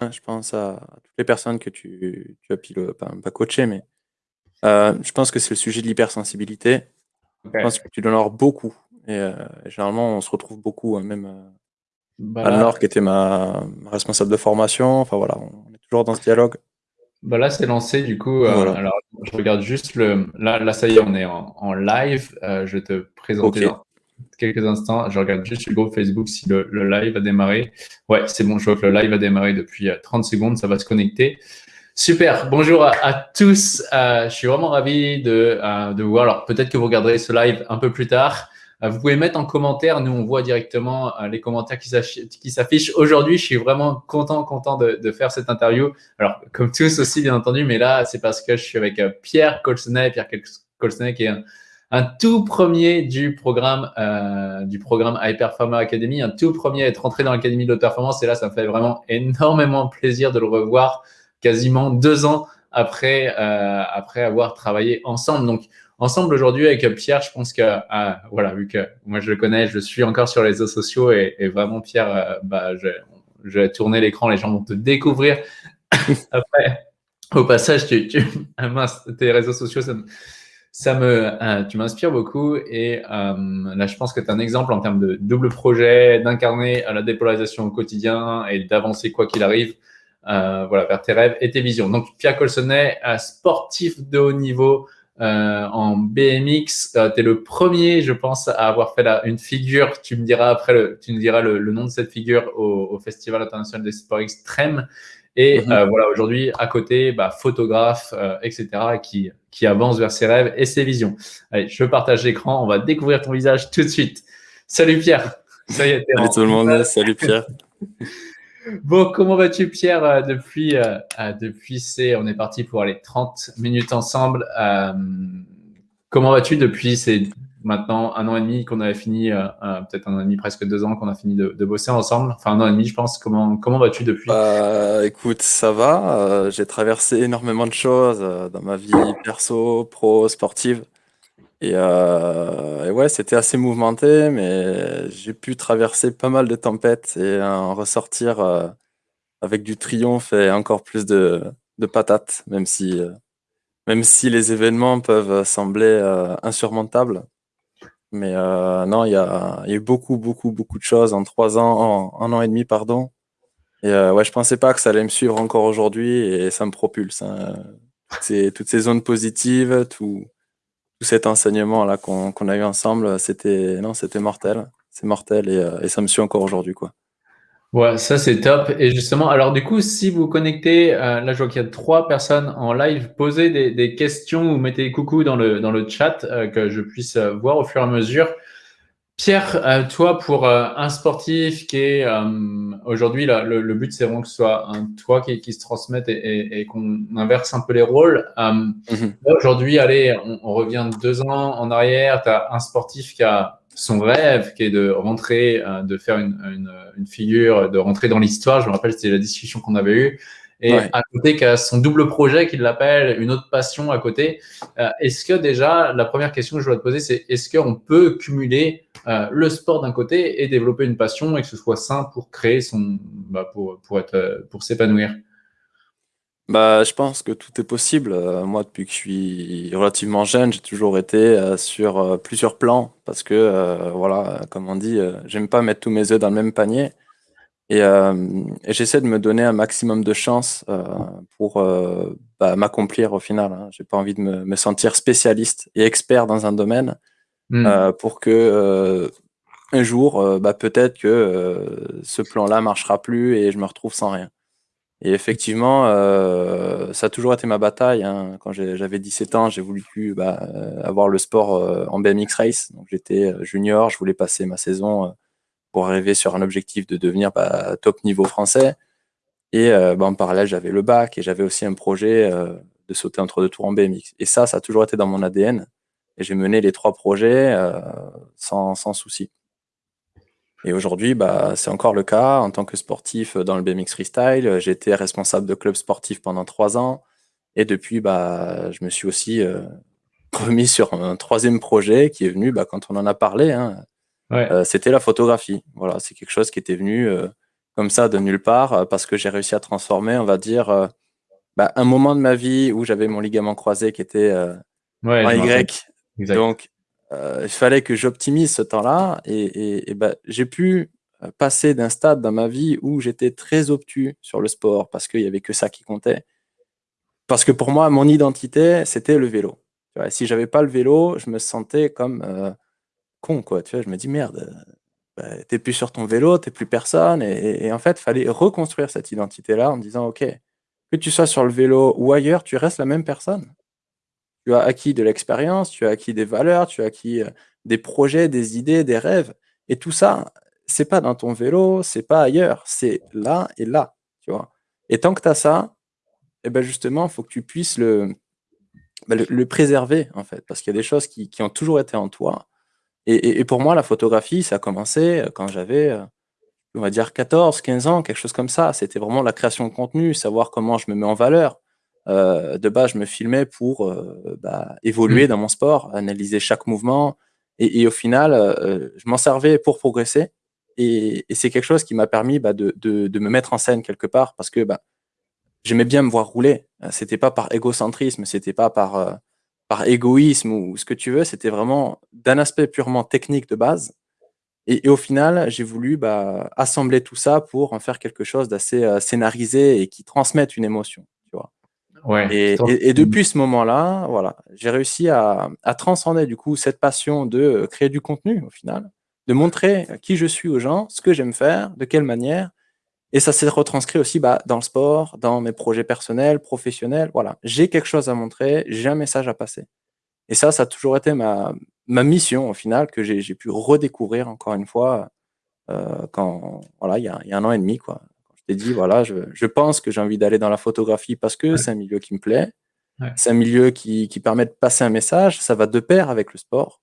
hein, je pense à toutes les personnes que tu tu as pu le pas mais heu, je pense que c'est le sujet de l'hypersensibilité. Je pense que tu avoir beaucoup et heu, généralement, on se retrouve beaucoup, hein, même, heu, Bah, Anne-Laure qui était ma ma responsable de formation, enfin voilà, on est toujours dans ce dialogue. bah, là, c'est lancé du coup, Voilà. alors je regarde juste le là là, ça y est, on est en en live, je vais te présenter OK. dans quelques instants. Je regarde juste le groupe Facebook si le live a démarré. Ouais, c'est bon, je vois que le live a démarré depuis, heu, 30 secondes, ça va se connecter. Super, bonjour à tous, heu, je suis vraiment ravi de, heu, de vous voir. Alors peut-être que vous regarderez ce live un peu plus tard. Vous pouvez mettre en commentaire, nous on voit directement, les commentaires qui s'affi qui s'affichent. Aujourd'hui, je suis vraiment content content de faire cette interview. Alors comme tous aussi bien entendu, mais là, c'est parce que je suis avec, Pierre Colsenay. Pierre Colsenay qui est un un tout premier du programme, heu, du programme High Performer Academy, un tout premier à être rentré dans l'académie de haute performance et là, ça me fait vraiment énormément plaisir de le revoir quasiment 2 ans après, heu, après avoir travaillé ensemble. Donc ensemble aujourd'hui avec Pierre, je pense que, heu, voilà, vu que moi je le connais, je suis encore sur les réseaux sociaux et vraiment Pierre, heu, bah, je je vais tourner l'écran, les gens vont te découvrir après. Au passage, tu tu ah tes réseaux sociaux, ça me ça me, heu, tu m'inspires beaucoup et hem, là, je pense que tu es un exemple en termes de double projet, d'incarner, heu, la dépolarisation au quotidien et d'avancer quoi qu'il arrive, heu, voilà, vers tes rêves et tes visions. Donc Pierre Colsenay, heu, sportif de haut niveau, en BMX, tu es le premier, je pense, à avoir fait une figure, tu me diras après le tu me diras le le nom de cette figure au au Festival international des sports extrêmes et Mmh mh. heu, voilà, aujourd'hui à côté, bah, photographe, heu, et cetera qui qui avance vers ses rêves et ses visions. Allez, je partage l'écran, on va découvrir ton visage tout de suite. Salut Pierre! Ça y est, tu es Salut tout le monde, salut Pierre. Bon, comment vas-tu Pierre, heu, depuis, heu heu, depuis ces on est parti pour aller 30 minutes ensemble, comment vas-tu depuis ces maintenant 1 an et demi qu'on avait fini, heu heu, peut-être 1 an et demi, presque 2 ans qu'on a fini de bosser ensemble? Enfin 1 an et demi, je pense. Comment comment vas-tu depuis? Bah, écoute, ça va, heu, j'ai traversé énormément de choses, dans ma vie perso, pro, sportive et ouais, c'était assez mouvementé, mais j'ai pu traverser pas mal de tempêtes et en ressortir, avec du triomphe et encore plus de de patates, même si, même si les événements peuvent sembler, insurmontables. Mais heu, non, il y a y a eu beaucoup, beaucoup, beaucoup de choses en 3 ans, en 1 an et demi, pardon et heu, ouais, je pensais pas que ça allait me suivre encore aujourd'hui et ça me propulse, hein, ces toutes ces zones positives, tout tout cet enseignement-là qu'on qu'on a eu ensemble, c'était non, c'était mortel. C'est mortel et heu et ça me suit encore aujourd'hui, quoi. Ouais, ça c'est top et justement, alors du coup, si vous connectez, heu, là je vois qu'il y a 3 personnes en live, posez des des questions ou mettez coucou dans le dans le chat, heu, que je puisse, heu, voir au fur et à mesure. Pierre, heu, toi pour, heu, un sportif qui est, hem, aujourd'hui là, le le but c'est vraiment que ce soit un toi qui qui se transmette et et et qu'on inverse un peu les rôles. Hem, mh. là aujourd'hui, allez, on on revient 2 ans en arrière, tu as un sportif qui a son rêve qui est de rentrer, heu, de faire une une, figure, de rentrer dans l'histoire. Je me rappelle, c'était la discussion qu'on avait eue et Ouais. à côté qui a son double projet qu'il l'appelle, une autre passion à côté. Heu, est-ce que déjà, la 1re question que je voudrais te poser, c'est est-ce qu'on peut cumuler, heu, le sport d'un côté et développer une passion et que ce soit sain pour créer son bah, pour, pour être, pour s'épanouir? Bah, je pense que tout est possible, heu, moi depuis que je suis relativement jeune, j'ai toujours été, heu, sur, heu, plusieurs plans parce que, heu, voilà, comme on dit, heu, j'aime pas mettre tous mes œufs dans le même panier et hem et j'essaie de me donner un maximum de chance, heu, pour, heu, bah, m'accomplir au final, hein. J'ai pas envie de me me sentir spécialiste et expert dans un domaine, Mmh. heu, pour que, heu, un jour, heu, bah, peut-être que, heu, ce plan-là marchera plus et je me retrouve sans rien et effectivement, heu, ça a toujours été ma bataille, hein. Quand j'avais 17 ans, j'ai voulu bah, heu, avoir le sport, heu, en BMX race, donc j'étais, heu, junior, je voulais passer ma saison, heu, pour arriver sur un objectif de devenir, bah, top niveau français. Et heu, bah, en parallèle, j'avais le bac et j'avais aussi un projet, de sauter entre 2 tours en BMX et ça, ça a toujours été dans mon ADN et j'ai mené les 3 projets, sans sans souci et aujourd'hui, bah, c'est encore le cas en tant que sportif, dans le BMX freestyle, été responsable de club sportif pendant 3 ans et depuis, bah, je me suis aussi, heu, remis sur un 3e projet qui est venu, bah, quand on en a parlé, hein, Ouais. heu, c'était la photographie. Voilà, c'est quelque chose qui était venu, heu, comme ça de nulle part parce que j'ai réussi à transformer, on va dire, bah, un moment de ma vie où j'avais mon ligament croisé qui était en Y. Donc, il fallait que j'optimise ce temps-là et, bah, j'ai pu passer d'un stade dans ma vie où j'étais très obtus sur le sport parce qu'il n'y avait que ça qui comptait. Parce que pour moi, mon identité, c'était le vélo. Tu vois, si j'avais pas le vélo, je me sentais comme euh, con, quoi. Tu vois, je me dis merde, bah, t'es plus sur ton vélo, t'es plus personne. Et, en fait, il fallait reconstruire cette identité-là en disant, ok, que tu sois sur le vélo ou ailleurs, tu restes la même personne. Tu as acquis de l'expérience, tu as acquis des valeurs, tu as acquis euh, des projets, des idées, des rêves. Et tout ça, c'est pas dans ton vélo, c'est pas ailleurs, c'est là et là. Et tant que tu as ça, eh ben justement, il faut que tu puisses bah, le, préserver, en fait, parce qu'il y a des choses qui, qui, ont toujours été en toi. Et, et, pour moi, la photographie, ça a commencé euh, quand j'avais, euh, on va dire, 14, 15 ans, quelque chose comme ça. C'était vraiment la création de contenu, savoir comment je me mets en valeur. Euh, de base, je me filmais pour euh, bah, évoluer mmh. dans mon sport, analyser chaque mouvement. Et, et au final, euh, je m'en servais pour progresser. Et, c'est quelque chose qui m'a permis bah, de, de, me mettre en scène quelque part parce que bah, j'aimais bien me voir rouler. C'était pas par égocentrisme, c'était pas par, par égoïsme ou ce que tu veux, c'était vraiment d'un aspect purement technique de base. Et, au final, j'ai voulu assembler tout ça pour en faire quelque chose d'assez scénarisé et qui transmette une émotion. Ouais, et, et, depuis ce moment-là, voilà, j'ai réussi à, à, transcender du coup cette passion de euh, créer du contenu au final de montrer qui je suis aux gens, ce que j'aime faire, de quelle manière. Et ça s'est retranscrit aussi bah, dans le sport, dans mes projets personnels, professionnels. Voilà, j'ai quelque chose à montrer, j'ai un message à passer. Et ça, ça a toujours été ma, ma mission au final que j'ai pu redécouvrir encore une fois euh, quand voilà il y, a, y, a, un an et demi quoi. Dit voilà, je, je pense que j'ai envie d'aller dans la photographie parce que c'est un milieu qui me plaît, c'est un milieu qui, qui permet de passer un message, ça va de pair avec le sport.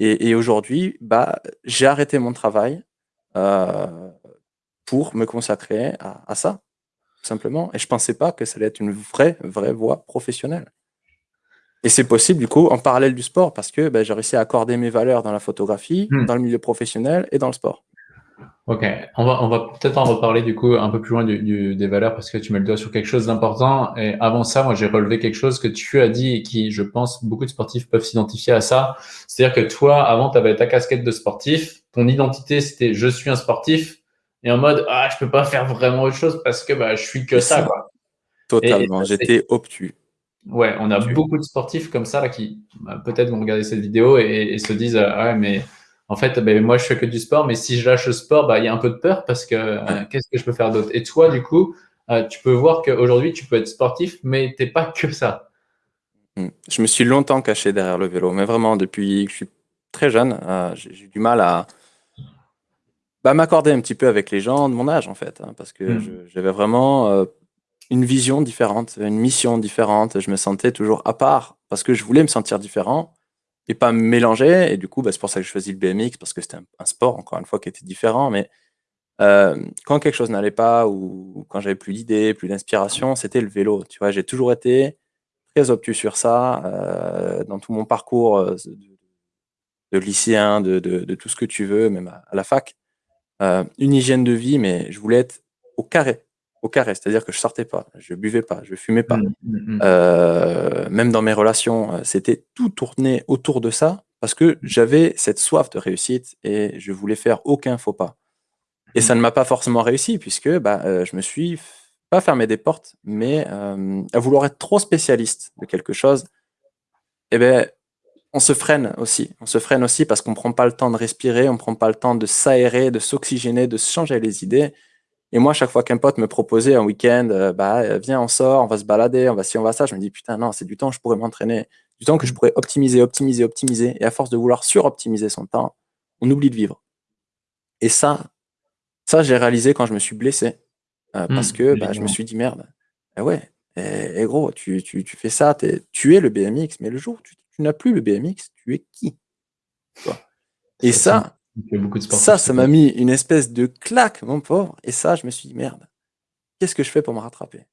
Et, aujourd'hui, bah, j'ai arrêté mon travail euh, pour me consacrer à, ça, simplement. Et je pensais pas que ça allait être une vraie, vraie voie professionnelle. Et c'est possible, du coup, en parallèle du sport, parce que bah, j'ai réussi à accorder mes valeurs dans la photographie, hmm. dans le milieu professionnel et dans le sport. Ok, on va, on va peut-être en reparler du coup un peu plus loin du, des valeurs parce que tu mets le doigt sur quelque chose d'important. Et avant ça, moi j'ai relevé quelque chose que tu as dit et qui, je pense, beaucoup de sportifs peuvent s'identifier à ça. C'est-à-dire que toi, avant, tu avais ta casquette de sportif, ton identité c'était je suis un sportif et en mode ah je peux pas faire vraiment autre chose parce que bah je suis que ça quoi. Totalement, j'étais obtus. Ouais, on a beaucoup de sportifs comme ça là qui bah, peut-être vont regarder cette vidéo et, et se disent ah ouais mais en fait, ben, moi, je fais que du sport, mais si je lâche le sport, bah, il y a un peu de peur parce que euh, qu'est-ce que je peux faire d'autre? Et toi, du coup, euh, tu peux voir qu'aujourd'hui, tu peux être sportif, mais tu n'es pas que ça. Hmm. Je me suis longtemps caché derrière le vélo, mais vraiment, depuis que je suis très jeune, euh, j'ai du mal à bah, m'accorder un petit peu avec les gens de mon âge, en fait, hein, parce que hmm. j'avais vraiment une vision différente, une mission différente. Je me sentais toujours à part parce que je voulais me sentir différent et pas mélanger. Et du coup, bah, c'est pour ça que je choisis le BMX, parce que c'était un, sport, encore une fois, qui était différent. Mais euh, quand quelque chose n'allait pas, ou, quand j'avais plus d'idées, plus d'inspiration, c'était le vélo. Tu vois, j'ai toujours été très obtus sur ça, euh, dans tout mon parcours euh, de, lycéen, de, tout ce que tu veux, même à, la fac. une hygiène de vie, mais je voulais être au carré au carré, c'est-à-dire que je sortais pas, je buvais pas, je fumais pas. Mmh, mmh, mmh. Euh, même dans mes relations, euh, c'était tout tourné autour de ça parce que j'avais cette soif de réussite et je voulais faire aucun faux pas. Et ça ne m'a pas forcément réussi puisque bah, euh, je me suis pas fermé des portes, mais à vouloir être trop spécialiste de quelque chose, eh ben, on se freine aussi. On se freine aussi parce qu'on prend pas le temps de respirer, on prend pas le temps de s'aérer, de s'oxygéner, de se changer les idées. Et moi, chaque fois qu'un pote me proposait un week-end, euh, bah, euh, viens, on sort, on va se balader, on va ci, on va ça, je me dis, putain, non, c'est du temps que je pourrais m'entraîner, du temps que je pourrais optimiser, optimiser, optimiser. Et à force de vouloir suroptimiser son temps, on oublie de vivre. Et ça, ça, j'ai réalisé quand je me suis blessé. Euh, mmh, parce que bah, je me suis dit, merde, eh ouais, et, eh, eh, gros, tu, tu, tu, fais ça, tu es le BMX, mais le jour où tu, tu n'as plus le BMX, tu es qui Et ça, ça, ça m'a mis une espèce de claque, mon pauvre. Et ça, je me suis dit, merde, qu'est-ce que je fais pour me rattraper?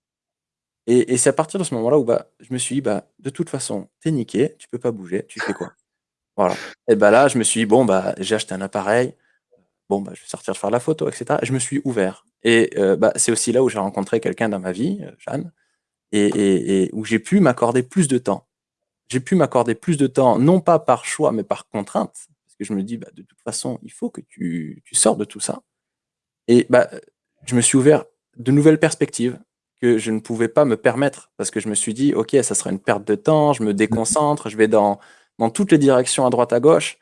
Et, c'est à partir de ce moment-là où bah, je me suis dit, bah, de toute façon, t'es niqué, tu peux pas bouger, tu fais quoi? Voilà. Et bah là, je me suis dit, bon, bah, j'ai acheté un appareil, bon, bah, je vais sortir faire la photo, etc. je me suis ouvert. Et bah, c'est aussi là où j'ai rencontré quelqu'un dans ma vie, Jeanne, et, où j'ai pu m'accorder plus de temps. J'ai pu m'accorder plus de temps, non pas par choix, mais par contrainte, parce que je me dis, bah, de toute façon, il faut que tu, tu sors de tout ça. Et bah, je me suis ouvert de nouvelles perspectives que je ne pouvais pas me permettre, parce que je me suis dit, OK, ça sera une perte de temps, je me déconcentre, je vais dans, dans toutes les directions à droite à gauche.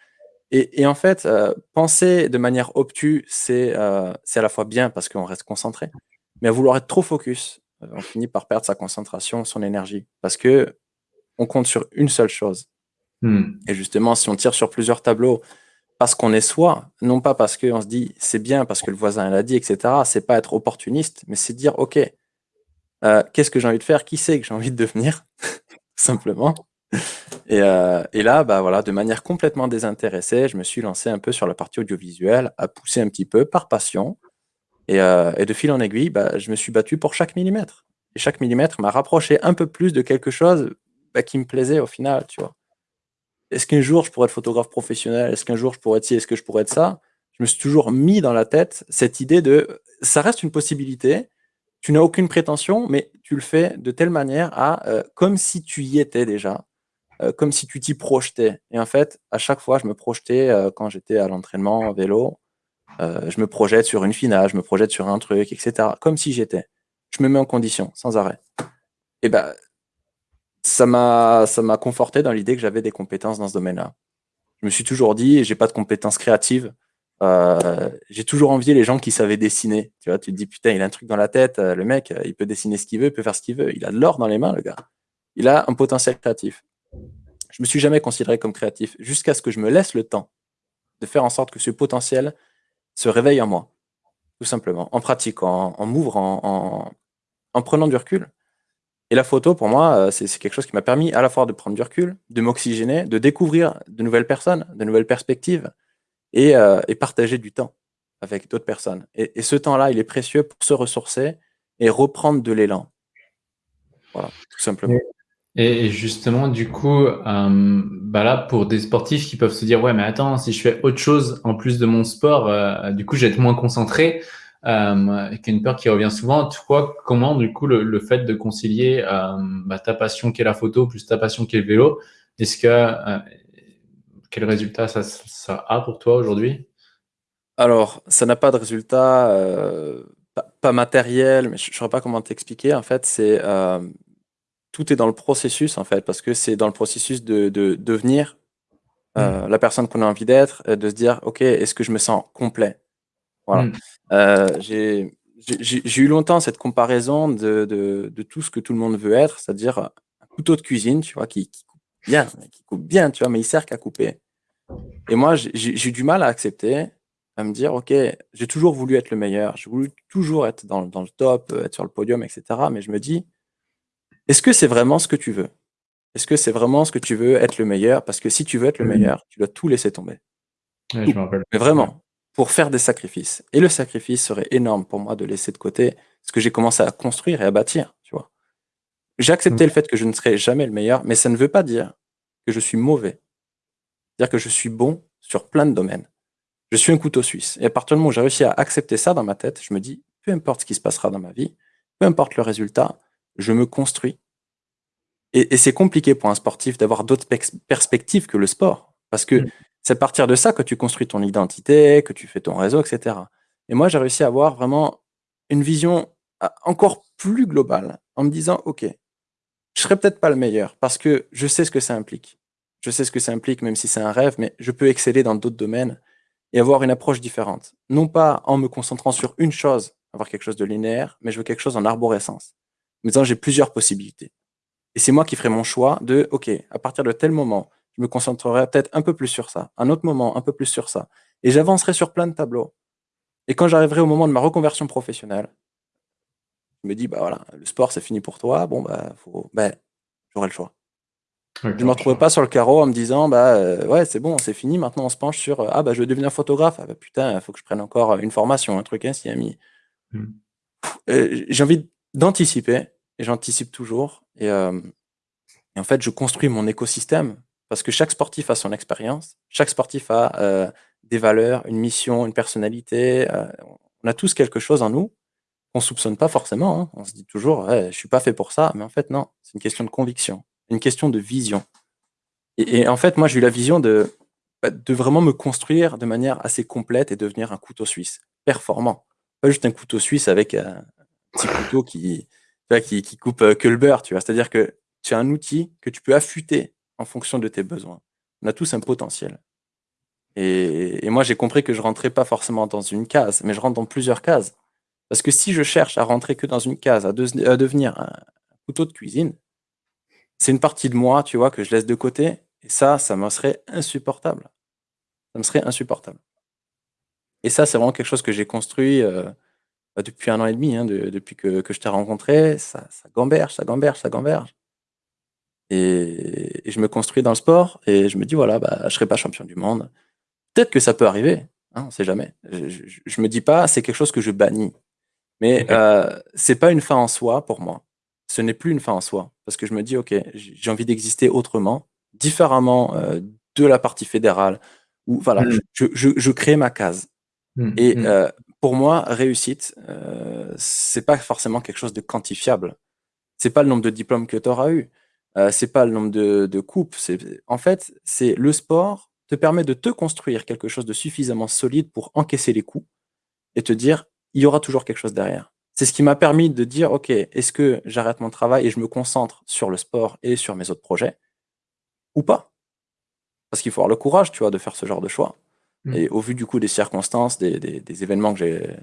Et, en fait, euh, penser de manière obtuse, euh, c'est à la fois bien parce qu'on reste concentré, mais à vouloir être trop focus, euh, on finit par perdre sa concentration, son énergie, parce que on compte sur une seule chose. Hmm. Et justement, si on tire sur plusieurs tableaux, parce qu'on est soi, non pas parce qu'on se dit c'est bien, parce que le voisin l'a dit, etc. C'est pas être opportuniste, mais c'est dire ok, qu'est-ce que j'ai envie de faire, qui c'est que j'ai envie de devenir, simplement. Euh, et, là, bah voilà, de manière complètement désintéressée, je me suis lancé un peu sur la partie audiovisuelle, à pousser un petit peu par passion. Et, euh, de fil en aiguille, bah, je me suis battu pour chaque millimètre. Et chaque millimètre m'a rapproché un peu plus de quelque chose bah, qui me plaisait au final, tu vois. Est-ce qu'un jour je pourrais être photographe professionnel? Est-ce qu'un jour je pourrais être ci? Est-ce que je pourrais être ça? Je me suis toujours mis dans la tête cette idée de ça reste une possibilité. Tu n'as aucune prétention, mais tu le fais de telle manière à euh, comme si tu y étais déjà euh, comme si tu t'y projetais. Et en fait, à chaque fois, je me projetais euh, quand j'étais à l'entraînement en vélo. Euh, je me projette sur une finale, je me projette sur un truc, etc. Comme si j'étais. Je me mets en condition, sans arrêt. Et ben, ça m'a, ça m'a conforté dans l'idée que j'avais des compétences dans ce domaine-là. Je me suis toujours dit, j'ai pas de compétences créatives. j'ai toujours envié les gens qui savaient dessiner. Tu vois, tu te dis, putain, il a un truc dans la tête, le mec, il peut dessiner ce qu'il veut, il peut faire ce qu'il veut. Il a de l'or dans les mains, le gars. Il a un potentiel créatif. Je me suis jamais considéré comme créatif jusqu'à ce que je me laisse le temps de faire en sorte que ce potentiel se réveille en moi, tout simplement, en pratiquant, en m'ouvrant, en, prenant du recul. Et la photo, pour moi, euh, c'est quelque chose qui m'a permis à la fois de prendre du recul, de m'oxygéner, de découvrir de nouvelles personnes, de nouvelles perspectives et, euh, partager du temps avec d'autres personnes. Et, ce temps-là, il est précieux pour se ressourcer et reprendre de l'élan. Voilà, tout simplement. Et justement, du coup, euh, bah là, pour des sportifs qui peuvent se dire, ouais, mais attends, si je fais autre chose en plus de mon sport, du coup, je vais être moins concentré, euh, y a une peur qui revient souvent. Toi, comment, du coup, le, fait de concilier euh, bah, ta passion qui est la photo plus ta passion qui est le vélo, est-ce que euh, quel résultat ça, ça a pour toi aujourd'hui? Alors, ça n'a pas de résultat, pas, pas, matériel, mais je ne saurais pas comment t'expliquer. En fait, c'est tout est dans le processus, en fait, parce que c'est dans le processus de, devenir euh, mm. la personne qu'on a envie d'être, de se dire, OK, est-ce que je me sens complet? Voilà. Mm. Euh, j'ai eu longtemps cette comparaison de, tout ce que tout le monde veut être, c'est-à-dire un couteau de cuisine, tu vois, qui, coupe bien, qui coupe bien, tu vois, mais il sert qu'à couper. Et moi, j'ai eu du mal à accepter, à me dire, OK, j'ai toujours voulu être le meilleur, j'ai voulu toujours être dans, dans, le top, être sur le podium, etc. Mais je me dis, est-ce que c'est vraiment ce que tu veux? Est-ce que c'est vraiment ce que tu veux, être le meilleur? Parce que si tu veux être le mmh. meilleur, tu dois tout laisser tomber. Mais vraiment, pour faire des sacrifices. Et le sacrifice serait énorme pour moi de laisser de côté ce que j'ai commencé à construire et à bâtir, tu vois. J'ai accepté mmh. le fait que je ne serai jamais le meilleur, mais ça ne veut pas dire que je suis mauvais. C'est-à-dire que je suis bon sur plein de domaines. Je suis un couteau suisse. Et à partir du moment où j'ai réussi à accepter ça dans ma tête, je me dis, peu importe ce qui se passera dans ma vie, peu importe le résultat, je me construis. Et, c'est compliqué pour un sportif d'avoir d'autres perspectives que le sport. Parce que mm. C'est à partir de ça que tu construis ton identité, que tu fais ton réseau, etc. Et moi, j'ai réussi à avoir vraiment une vision ah, encore plus globale en me disant, OK, je serai peut-être pas le meilleur parce que je sais ce que ça implique. Je sais ce que ça implique, même si c'est un rêve, mais je peux exceller dans d'autres domaines et avoir une approche différente. Non pas en me concentrant sur une chose, avoir quelque chose de linéaire, mais je veux quelque chose en arborescence disant j'ai plusieurs possibilités. Et c'est moi qui ferai mon choix de, OK, à partir de tel moment, je me concentrerai peut-être un peu plus sur ça, un autre moment, un peu plus sur ça. Et j'avancerai sur plein de tableaux. Et quand j'arriverai au moment de ma reconversion professionnelle, je me dis, bah voilà, le sport, c'est fini pour toi, bon, bah, faut, bah, j'aurai le choix. je ne me retrouvais pas sur le carreau en me disant, bah, euh, ouais, c'est bon, c'est fini, maintenant on se penche sur, ah, bah, je veux devenir photographe, ah, bah, putain, il faut que je prenne encore une formation, un truc ainsi, ami. Hmm. Euh, j'ai envie d'anticiper et j'anticipe toujours. Euh, et, en fait, je construis mon écosystème parce que chaque sportif a son expérience, chaque sportif a euh, des valeurs, une mission, une personnalité. Euh, on a tous quelque chose en nous on soupçonne pas forcément. Hein. On se dit toujours, je suis pas fait pour ça, mais en fait non, c'est une question de conviction, une question de vision. Et, en fait, moi j'ai eu la vision de, bah, de vraiment me construire de manière assez complète et devenir un couteau suisse performant, pas juste un couteau suisse avec un petit couteau qui, qui, coupe euh, que le beurre. C'est-à-dire que tu as un outil que tu peux affûter en fonction de tes besoins. On a tous un potentiel. Et, moi, j'ai compris que je rentrais pas forcément dans une case, mais je rentre dans plusieurs cases. Parce que si je cherche à rentrer que dans une case, à, devenir un couteau de cuisine, c'est une partie de moi, tu vois, que je laisse de côté. Et ça, ça me serait insupportable. Ça me serait insupportable. Et ça, c'est vraiment quelque chose que j'ai construit euh, bah, depuis un an et demi, hein, depuis que, je t'ai rencontré. Ça gamberge, ça gamberge, ça gamberge. Et, je me construis dans le sport et je me dis, voilà, bah, je ne serai pas champion du monde. Peut-être que ça peut arriver, hein, on ne sait jamais. Je, ne me dis pas, c'est quelque chose que je bannis. Mais euh, c'est pas une fin en soi pour moi. Ce n'est plus une fin en soi. Parce que je me dis, OK, j'ai envie d'exister autrement, différemment euh, de la partie fédérale. Ou voilà, mmh. je, crée ma case. Mmh, et mmh. Euh, pour moi, réussite, euh, c'est pas forcément quelque chose de quantifiable. C'est pas le nombre de diplômes que tu auras eu. Euh, c'est pas le nombre de, de coupes. En fait, c'est le sport te permet de te construire quelque chose de suffisamment solide pour encaisser les coups et te dire, il y aura toujours quelque chose derrière. C'est ce qui m'a permis de dire, OK, est-ce que j'arrête mon travail et je me concentre sur le sport et sur mes autres projets ou pas? Parce qu'il faut avoir le courage, tu vois, de faire ce genre de choix. Mmh. Et au vu du coup des circonstances, des, des, événements que j'ai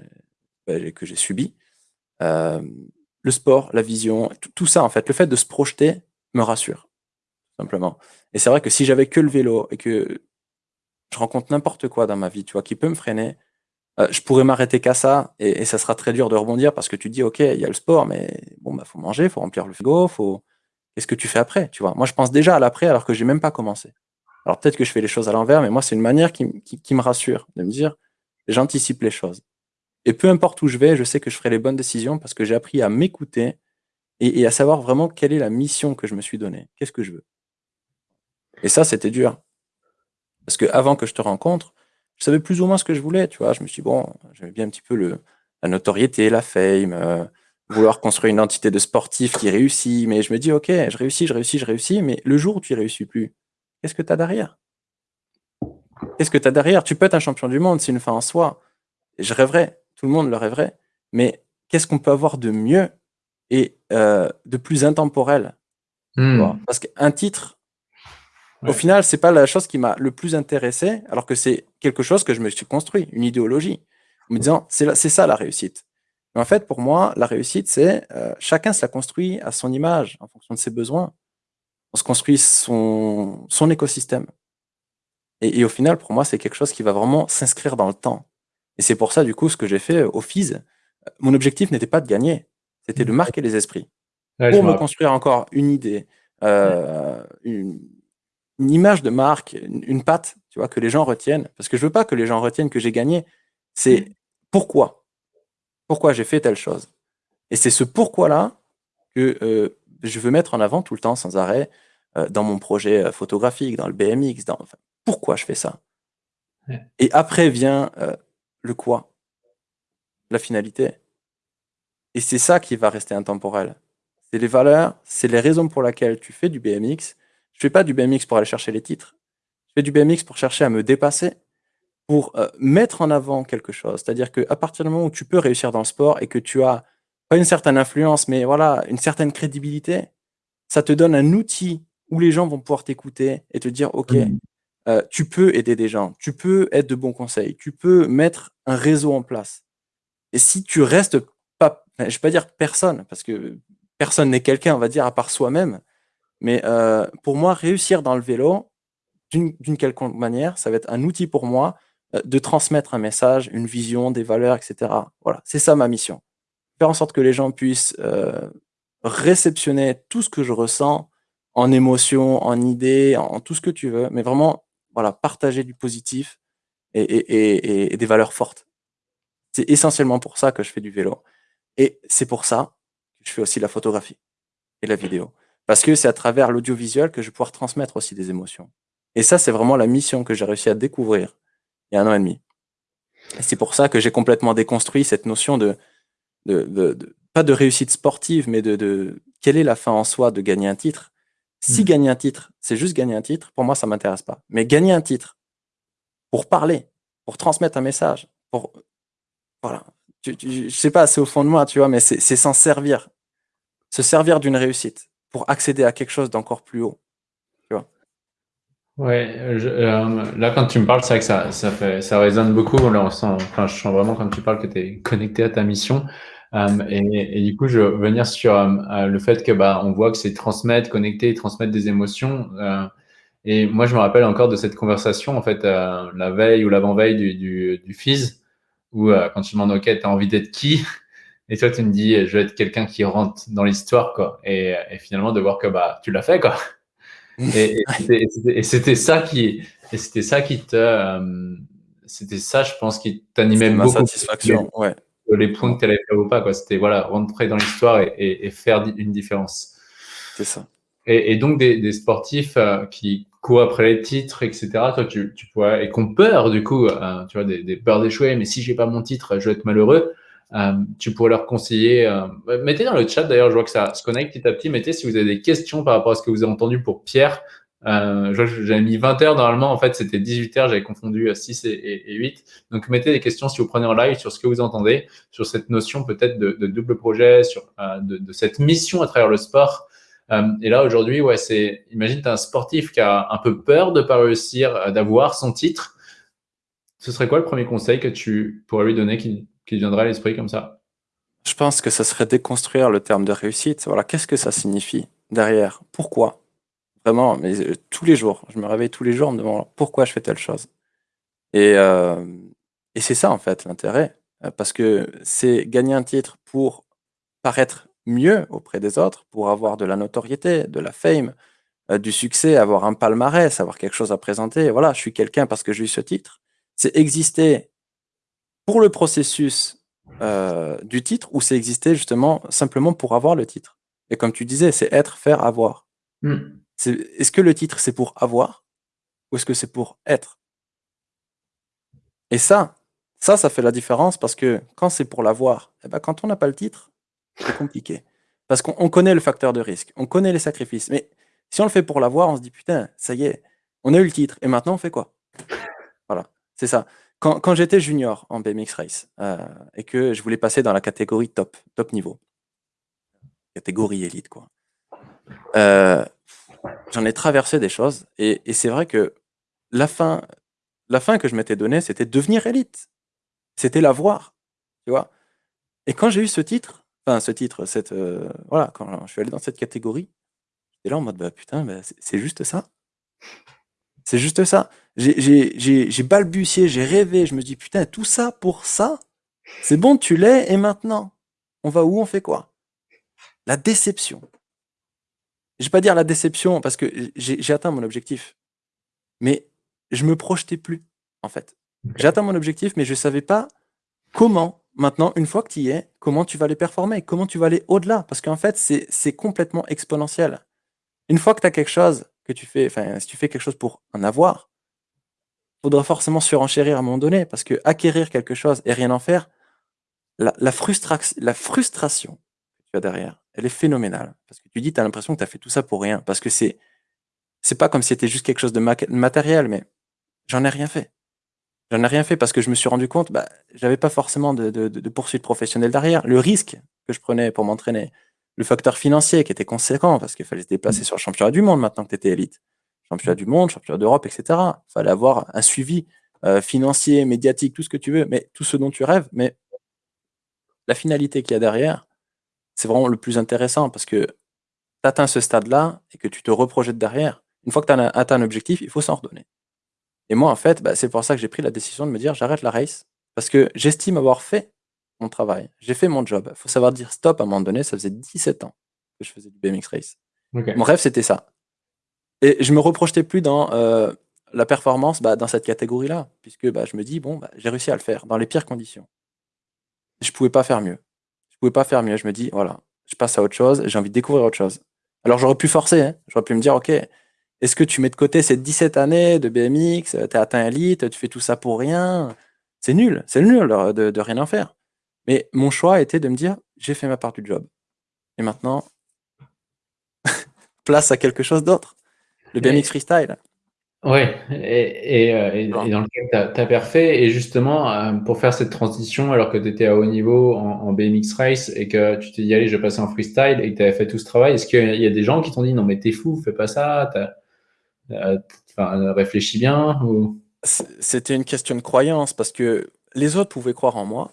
bah, que j'ai subis, euh, le sport, la vision, tout ça en fait, le fait de se projeter, me rassure, simplement. Et c'est vrai que si j'avais que le vélo et que je rencontre n'importe quoi dans ma vie, tu vois, qui peut me freiner, euh, je pourrais m'arrêter qu'à ça et, ça sera très dur de rebondir parce que tu dis, OK, il y a le sport, mais bon, bah, faut manger, faut remplir le frigo, faut. Qu'est-ce que tu fais après, tu vois? Moi, je pense déjà à l'après alors que j'ai même pas commencé. Alors peut-être que je fais les choses à l'envers, mais moi, c'est une manière qui, qui, me rassure, de me dire, j'anticipe les choses. Et peu importe où je vais, je sais que je ferai les bonnes décisions parce que j'ai appris à m'écouter et, à savoir vraiment quelle est la mission que je me suis donnée. Qu'est-ce que je veux? Et ça, c'était dur. Parce que avant que je te rencontre, je savais plus ou moins ce que je voulais, tu vois. Je me suis dit, bon, j'avais bien un petit peu le, la notoriété, la fame, euh, vouloir construire une entité de sportif qui réussit. Mais je me dis, ok, je réussis, je réussis, je réussis. Mais le jour où tu ne réussis plus, qu'est-ce que tu as derrière? Qu'est-ce que tu as derrière? Tu peux être un champion du monde, c'est une fin en soi. je rêverais, tout le monde le rêverait. Mais qu'est-ce qu'on peut avoir de mieux? Et euh, de plus intemporel. Hmm. Parce qu'un titre, au final, c'est pas la chose qui m'a le plus intéressé, alors que c'est quelque chose que je me suis construit, une idéologie, en me disant c'est ça la réussite. Mais en fait, pour moi, la réussite, c'est euh, chacun se la construit à son image, en fonction de ses besoins. On se construit son, son écosystème. Et, et au final, pour moi, c'est quelque chose qui va vraiment s'inscrire dans le temps. Et c'est pour ça, du coup, ce que j'ai fait au FIS, mon objectif n'était pas de gagner. C'était de marquer les esprits. pour me construire encore une idée, euh, une, image de marque, une, patte, tu vois, que les gens retiennent. Parce que je veux pas que les gens retiennent que j'ai gagné. C'est mm. pourquoi? Pourquoi j'ai fait telle chose? Et c'est ce pourquoi-là que euh, je veux mettre en avant tout le temps, sans arrêt, euh, dans mon projet photographique, dans le BMX. Dans, pourquoi je fais ça? Et après vient le quoi, la finalité. Et c'est ça qui va rester intemporel. C'est les valeurs, c'est les raisons pour lesquelles tu fais du BMX. Je fais pas du BMX pour aller chercher les titres. Je fais du BMX pour chercher à me dépasser, pour euh, mettre en avant quelque chose. C'est-à-dire qu'à partir du moment où tu peux réussir dans le sport et que tu as pas une certaine influence, mais voilà, une certaine crédibilité, ça te donne un outil où les gens vont pouvoir t'écouter et te dire, OK, euh, tu peux aider des gens, tu peux être de bons conseils, tu peux mettre un réseau en place. Et si tu restes je ne vais pas dire personne, parce que personne n'est quelqu'un, on va dire, à part soi-même. Mais euh, pour moi, réussir dans le vélo, d'une quelconque manière, ça va être un outil pour moi euh, de transmettre un message, une vision, des valeurs, etc. Voilà, c'est ça ma mission. Faire en sorte que les gens puissent euh, réceptionner tout ce que je ressens en émotion, en idées, en, tout ce que tu veux, mais vraiment, voilà, partager du positif et des valeurs fortes. C'est essentiellement pour ça que je fais du vélo. Et c'est pour ça que je fais aussi la photographie et la vidéo. Parce que c'est à travers l'audiovisuel que je vais pouvoir transmettre aussi des émotions. Et ça, c'est vraiment la mission que j'ai réussi à découvrir il y a un an et demi. Et c'est pour ça que j'ai complètement déconstruit cette notion de de, pas de réussite sportive, mais de, quelle est la fin en soi de gagner un titre? Si hmm. gagner un titre, c'est juste gagner un titre, pour moi, ça m'intéresse pas. Mais gagner un titre pour parler, pour transmettre un message, pour voilà, je, je, sais pas, c'est au fond de moi, tu vois, mais c'est s'en servir, se servir d'une réussite pour accéder à quelque chose d'encore plus haut. Tu vois. Ouais, euh, là quand tu me parles, c'est vrai que ça, ça, fait, ça résonne beaucoup. Là, enfin, je sens vraiment quand tu parles que tu es connecté à ta mission. Euh, et, et, du coup, je veux venir sur euh, le fait que bah, on voit que c'est transmettre, connecter, transmettre des émotions. et moi, je me rappelle encore de cette conversation, en fait, la veille ou l'avant-veille du, du, du FIS, où quand tu demandes, OK, tu as envie d'être qui? Et toi, tu me dis, je veux être quelqu'un qui rentre dans l'histoire, quoi. Et, et, finalement, de voir que bah, tu l'as fait, quoi. Et, et c'était ça qui, et c'était ça qui te, euh, c'était ça, je pense, qui t'animait beaucoup. Ma satisfaction, ouais. Les points que tu allais faire ou pas, quoi. C'était voilà, rentrer dans l'histoire et, faire une différence. C'est ça. Et, donc des, des sportifs euh, qui courent après les titres, etc. Toi, tu, tu pourrais et qu'on peur du coup, euh, tu vois, des, des peurs d'échouer. Mais si j'ai pas mon titre, je vais être malheureux. Euh, tu pourrais leur conseiller. Euh, mettez dans le chat d'ailleurs, je vois que ça se connecte petit à petit. Mettez si vous avez des questions par rapport à ce que vous avez entendu pour Pierre. Euh, j'avais mis 20 heures normalement, en fait c'était 18 heures, j'avais confondu 6 et, 8. Donc mettez des questions si vous prenez en live sur ce que vous entendez, sur cette notion peut-être de, de, double projet, sur de, de, cette mission à travers le sport. Et là aujourd'hui, ouais, c'est, imagine tu un sportif qui a un peu peur de pas réussir, d'avoir son titre. Ce serait quoi le premier conseil que tu pourrais lui donner qui, qui viendrait à l'esprit comme ça? Je pense que ça serait déconstruire le terme de réussite. Voilà, qu'est-ce que ça signifie derrière? Pourquoi? Vraiment, mais euh, tous les jours, je me réveille tous les jours en me demandant pourquoi je fais telle chose. Et, euh, et c'est ça en fait l'intérêt, euh, parce que c'est gagner un titre pour paraître mieux auprès des autres, pour avoir de la notoriété, de la fame, du succès, avoir un palmarès, avoir quelque chose à présenter. Voilà, je suis quelqu'un parce que j'ai eu ce titre. C'est exister pour le processus euh, du titre ou c'est exister justement simplement pour avoir le titre? Et comme tu disais, c'est être, faire, avoir. Hmm. Est-ce que le titre, c'est pour avoir ou est-ce que c'est pour être? Et ça, ça, ça fait la différence parce que quand c'est pour l'avoir, eh ben, quand on n'a pas le titre, c'est compliqué. Parce qu'on connaît le facteur de risque, on connaît les sacrifices. Mais si on le fait pour l'avoir, on se dit putain, ça y est, on a eu le titre et maintenant on fait quoi? Voilà, c'est ça quand, j'étais junior en BMX Race euh, et que je voulais passer dans la catégorie top, top niveau, catégorie élite, quoi, euh, j'en ai traversé des choses et, c'est vrai que la fin, la fin que je m'étais donnée, c'était devenir élite. C'était l'avoir, tu vois? Et quand j'ai eu ce titre, enfin ce titre, cette, euh, voilà, quand je suis allé dans cette catégorie, j'étais là en mode, bah putain, bah, c'est juste ça. C'est juste ça. J'ai balbutié, j'ai rêvé, je me dis putain, tout ça pour ça? C'est bon, tu l'es, et maintenant? On va où? On fait quoi? La déception. Je vais pas dire la déception parce que j'ai atteint mon objectif. Mais je me projetais plus, en fait. J'ai atteint mon objectif, mais je savais pas comment, maintenant, une fois que tu y es, comment tu vas les performer, comment tu vas aller au-delà? Parce qu'en fait, c'est complètement exponentiel. Une fois que tu as quelque chose, que tu fais, enfin, si tu fais quelque chose pour en avoir, faudra forcément surenchérir à un moment donné, parce que acquérir quelque chose et rien en faire, la, la, frustration que tu as derrière, elle est phénoménale. Parce que tu dis, tu as l'impression que tu as fait tout ça pour rien. Parce que c'est c'est pas comme si c'était juste quelque chose de matériel, mais j'en ai rien fait. J'en ai rien fait parce que je me suis rendu compte, bah, j'avais pas forcément de, de, de poursuite professionnelle derrière. Le risque que je prenais pour m'entraîner, le facteur financier qui était conséquent parce qu'il fallait se déplacer mmh. sur le championnat du monde maintenant que tu étais élite. Championnat du monde, championnat d'Europe, etc. Il fallait avoir un suivi euh, financier, médiatique, tout ce que tu veux, mais tout ce dont tu rêves. Mais la finalité qu'il y a derrière, c'est vraiment le plus intéressant parce que tu atteins ce stade-là et que tu te reprojettes derrière. Une fois que tu as atteint un objectif, il faut s'en redonner. Et moi, en fait, bah, c'est pour ça que j'ai pris la décision de me dire j'arrête la race parce que j'estime avoir fait mon travail. J'ai fait mon job. Il faut savoir dire stop à un moment donné. Ça faisait 17 ans que je faisais du BMX Race. Mon rêve, c'était ça. Et je me reprojetais plus dans euh, la performance bah, dans cette catégorie-là, puisque bah, je me dis, bon, bah, j'ai réussi à le faire dans les pires conditions. Je pouvais pas faire mieux. Je pouvais pas faire mieux. Je me dis, voilà, je passe à autre chose, j'ai envie de découvrir autre chose. Alors j'aurais pu forcer, hein. j'aurais pu me dire, ok, est-ce que tu mets de côté ces 17 années de BMX, tu as atteint élite, tu fais tout ça pour rien? C'est nul, c'est nul de, de, rien en faire. Mais mon choix était de me dire, j'ai fait ma part du job. Et maintenant, place à quelque chose d'autre. Le BMX freestyle. Oui, et, et, euh, et, dans le cas tu as, perfait, et justement, euh, pour faire cette transition, alors que tu étais à haut niveau en, BMX Race et que tu t'es dit, allez, je vais passer en freestyle et que tu avais fait tout ce travail, est-ce qu'il y a des gens qui t'ont dit, non, mais t'es fou, fais pas ça, euh, réfléchis bien ou... C'était une question de croyance parce que les autres pouvaient croire en moi.